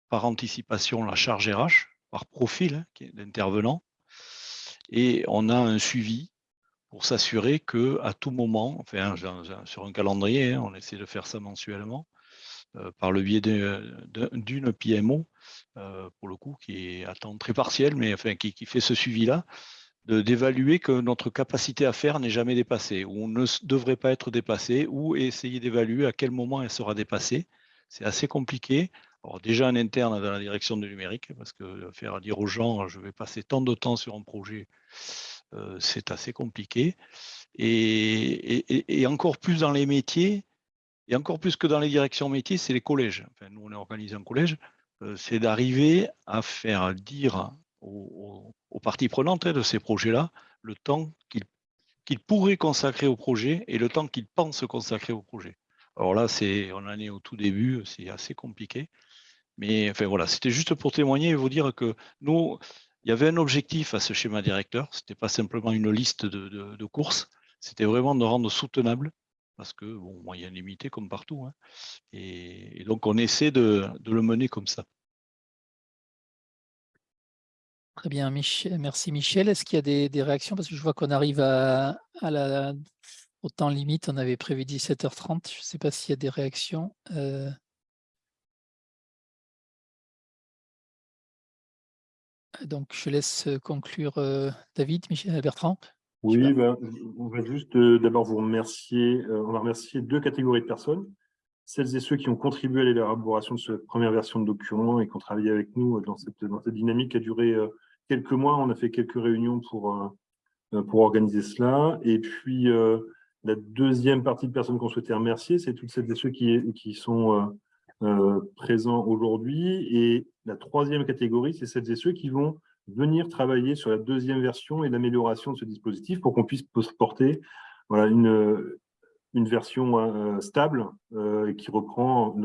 par anticipation la charge RH par profil hein, d'intervenants. Et on a un suivi pour s'assurer que à tout moment, sur un calendrier, hein, on essaie de faire ça mensuellement, euh, par le biais d'une PMO, euh, pour le coup, qui est à temps très partiel, mais enfin qui, fait ce suivi-là, d'évaluer que notre capacité à faire n'est jamais dépassée, ou ne devrait pas être dépassée, ou essayer d'évaluer à quel moment elle sera dépassée. C'est assez compliqué. Alors déjà en interne dans la direction du numérique, parce que faire dire aux gens, je vais passer tant de temps sur un projet, euh, c'est assez compliqué. Et, encore plus dans les métiers, et encore plus que dans les directions métiers, c'est les collèges. Nous, on est organisé en collège, euh, c'est d'arriver à faire dire aux, parties prenantes hein, de ces projets-là le temps qu'ils pourraient consacrer au projet et le temps qu'ils pensent consacrer au projet. Alors là, on en est au tout début, c'est assez compliqué. Mais enfin voilà, c'était juste pour témoigner et vous dire que nous, il y avait un objectif à ce schéma directeur. Ce n'était pas simplement une liste de, courses, c'était vraiment de rendre soutenable parce que bon, moyen limité comme partout. Hein. Et, donc on essaie de, le mener comme ça. Très bien, merci Michel. Est-ce qu'il y a des, réactions? Parce que je vois qu'on arrive au temps limite, on avait prévu 17h30. Je ne sais pas s'il y a des réactions. Euh, Donc, je laisse conclure David, Michel Bertrand. Oui, ben, on va juste d'abord vous remercier. on va remercier deux catégories de personnes. Celles et ceux qui ont contribué à l'élaboration de cette première version de document et qui ont travaillé avec nous dans cette, dans cette dynamique qui a duré quelques mois. On a fait quelques réunions pour, pour organiser cela. Et puis, la deuxième partie de personnes qu'on souhaitait remercier, c'est toutes celles et ceux qui, qui sont euh, présents aujourd'hui. Et la troisième catégorie, c'est celles et ceux qui vont venir travailler sur la deuxième version et l'amélioration de ce dispositif pour qu'on puisse porter voilà, une, une version euh, stable euh, qui reprend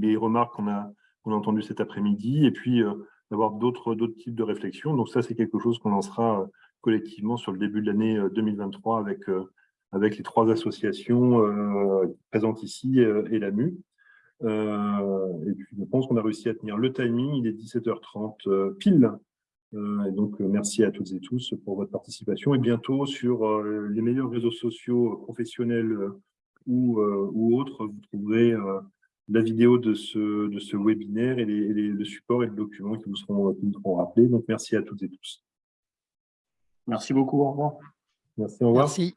les remarques qu'on a, qu'on a entendues cet après-midi et puis d'avoir d'autres types de réflexions. Donc ça, c'est quelque chose qu'on lancera collectivement sur le début de l'année 2023 avec, avec les trois associations présentes ici et l'AMU. Euh, et puis, je pense qu'on a réussi à tenir le timing. Il est 17h30 euh, pile. Euh, et donc, merci à toutes et tous pour votre participation. Et bientôt, sur les meilleurs réseaux sociaux professionnels ou, ou autres, vous trouverez la vidéo de ce, de ce webinaire et les, les, le support et le document qui vous seront, qui vous seront rappelés. Donc, merci à toutes et tous. Merci beaucoup. Au revoir. Merci. Au revoir. Merci.